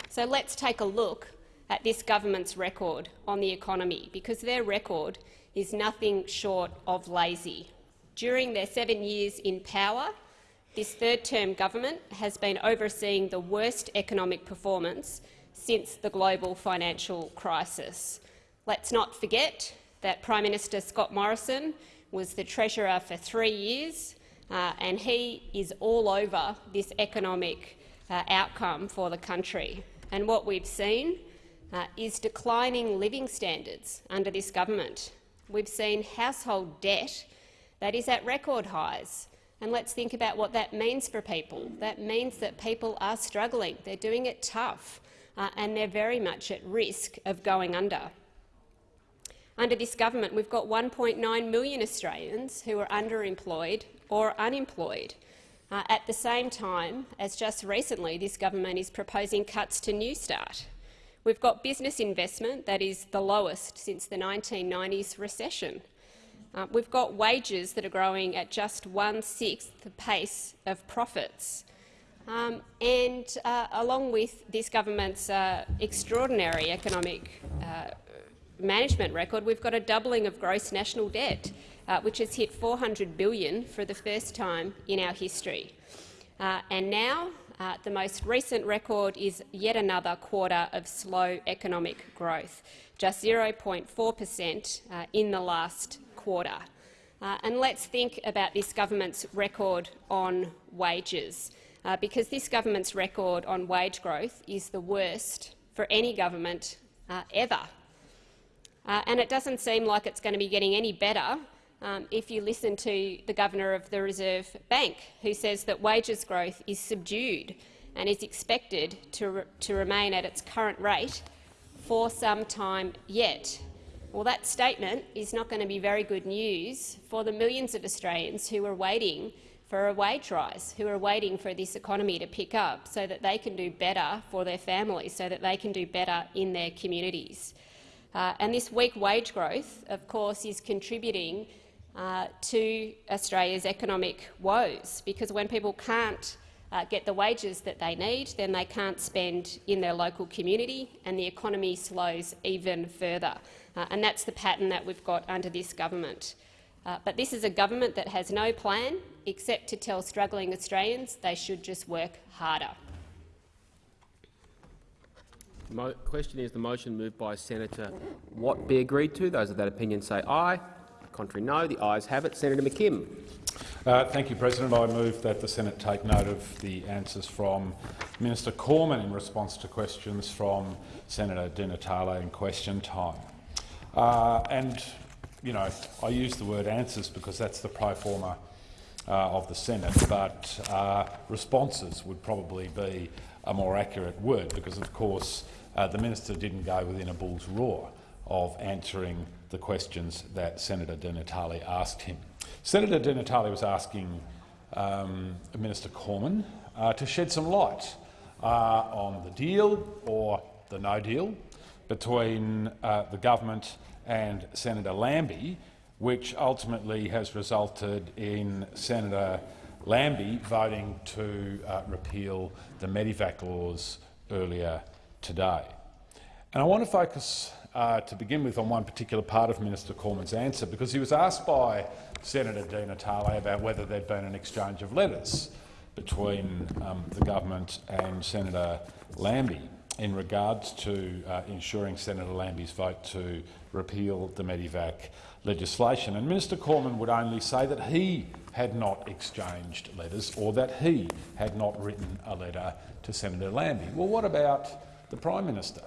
So let's take a look at this government's record on the economy, because their record is nothing short of lazy. During their seven years in power, this third-term government has been overseeing the worst economic performance since the global financial crisis. Let's not forget that Prime Minister Scott Morrison was the Treasurer for three years, uh, and he is all over this economic uh, outcome for the country. And what we've seen uh, is declining living standards under this government. We've seen household debt that is at record highs. And let's think about what that means for people. That means that people are struggling. They're doing it tough, uh, and they're very much at risk of going under. Under this government, we've got 1.9 million Australians who are underemployed or unemployed. Uh, at the same time as just recently this government is proposing cuts to Newstart. We've got business investment that is the lowest since the 1990s recession. Uh, we've got wages that are growing at just one-sixth the pace of profits. Um, and uh, along with this government's uh, extraordinary economic uh, management record, we've got a doubling of gross national debt, uh, which has hit 400 billion for the first time in our history. Uh, and now, uh, the most recent record is yet another quarter of slow economic growth, just 0.4 per cent uh, in the last quarter. Uh, and let's think about this government's record on wages, uh, because this government's record on wage growth is the worst for any government ever. Uh, and it doesn't seem like it's going to be getting any better um, if you listen to the Governor of the Reserve Bank, who says that wages growth is subdued and is expected to, re to remain at its current rate for some time yet. Well, that statement is not going to be very good news for the millions of Australians who are waiting for a wage rise, who are waiting for this economy to pick up so that they can do better for their families, so that they can do better in their communities. Uh, and this weak wage growth, of course, is contributing uh, to Australia's economic woes, because when people can't uh, get the wages that they need, then they can't spend in their local community, and the economy slows even further. Uh, and that's the pattern that we've got under this government. Uh, but this is a government that has no plan except to tell struggling Australians they should just work harder. Mo question is the motion moved by Senator Watt be agreed to. Those of that opinion say aye. Contrary no. The ayes have it. Senator McKim. Uh, thank you, President. I move that the Senate take note of the answers from Minister Cormann in response to questions from Senator Di Natale in question time. Uh, and, you know, I use the word answers because that's the pro forma uh, of the Senate, but uh, responses would probably be a more accurate word because, of course, uh, the minister didn't go within a bull's roar of answering the questions that Senator Di Natale asked him. Senator Di Natale was asking um, Minister Cormann uh, to shed some light uh, on the deal or the no deal between uh, the government and Senator Lambie, which ultimately has resulted in Senator Lambie voting to uh, repeal the Medevac laws earlier today. And I want to focus uh, to begin with on one particular part of Minister Cormann's answer, because he was asked by Senator Di Natale about whether there'd been an exchange of letters between um, the government and Senator Lambie in regards to uh, ensuring Senator Lambie's vote to repeal the Medevac legislation. And Minister Cormann would only say that he had not exchanged letters or that he had not written a letter to Senator Lambie. Well, what about the Prime Minister.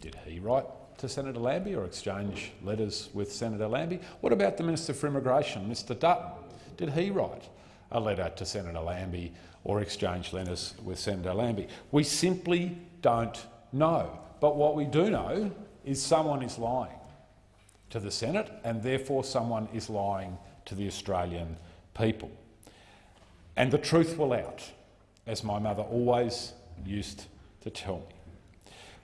Did he write to Senator Lambie or exchange letters with Senator Lambie? What about the Minister for Immigration, Mr Dutton? Did he write a letter to Senator Lambie or exchange letters with Senator Lambie? We simply don't know. But what we do know is someone is lying to the Senate and therefore someone is lying to the Australian people. And the truth will out, as my mother always used to tell me.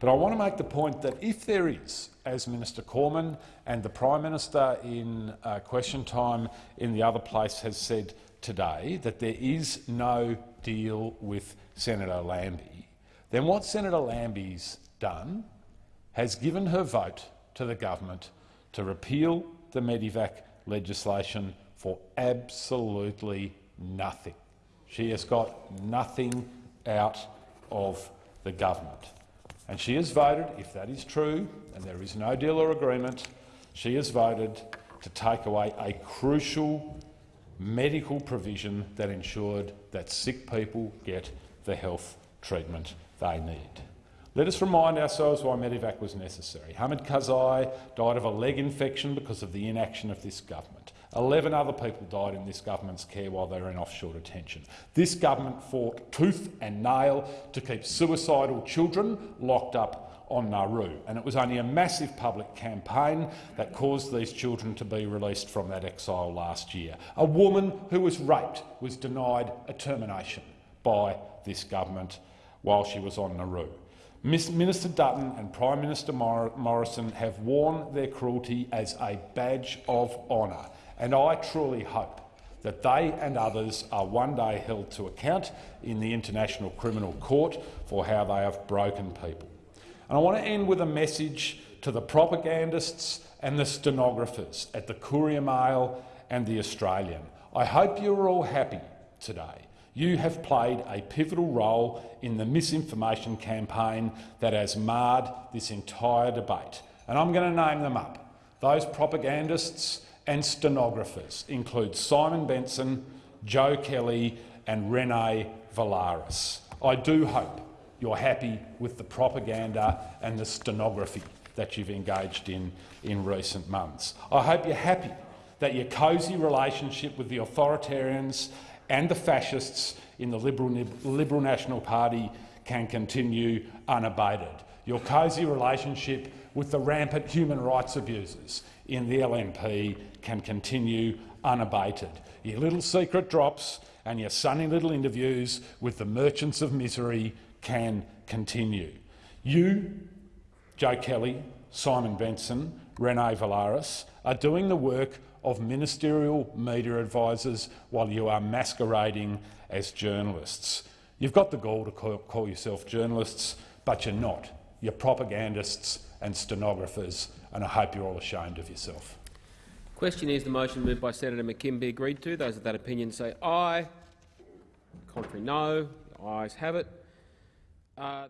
But I want to make the point that if there is, as Minister Cormann and the Prime Minister in uh, question time in the other place has said today, that there is no deal with Senator Lambie, then what Senator Lambie's done has given her vote to the government to repeal the Medevac legislation for absolutely nothing. She has got nothing out of the government. And she has voted, if that is true, and there is no deal or agreement, she has voted to take away a crucial medical provision that ensured that sick people get the health treatment they need. Let us remind ourselves why Medevac was necessary. Hamid Kehazaei died of a leg infection because of the inaction of this government. Eleven other people died in this government's care while they were in offshore detention. This government fought tooth and nail to keep suicidal children locked up on Nauru, and it was only a massive public campaign that caused these children to be released from that exile last year. A woman who was raped was denied a termination by this government while she was on Nauru. Minister Dutton and Prime Minister Morrison have worn their cruelty as a badge of honour, and I truly hope that they and others are one day held to account in the International Criminal Court for how they have broken people. And I want to end with a message to the propagandists and the stenographers at the Courier Mail and the Australian. I hope you're all happy today. You have played a pivotal role in the misinformation campaign that has marred this entire debate. And I'm going to name them up. Those propagandists and stenographers include Simon Benson, Joe Kelly and Renee Viellaris. I do hope you're happy with the propaganda and the stenography that you've engaged in in recent months. I hope you're happy that your cosy relationship with the authoritarians and the fascists in the Liberal, Liberal National Party can continue unabated. Your cosy relationship with the rampant human rights abusers in the LNP can continue unabated. Your little secret drops and your sunny little interviews with the merchants of misery can continue. You, Joe Kelly, Simon Benson, Renee Viellaris, are doing the work of ministerial media advisers while you are masquerading as journalists. You've got the gall to call, call yourself journalists, but you're not. You're propagandists and stenographers, and I hope you're all ashamed of yourself. Question is the motion moved by Senator McKim be agreed to. Those of that opinion say aye. Contrary no. The ayes have it. Uh,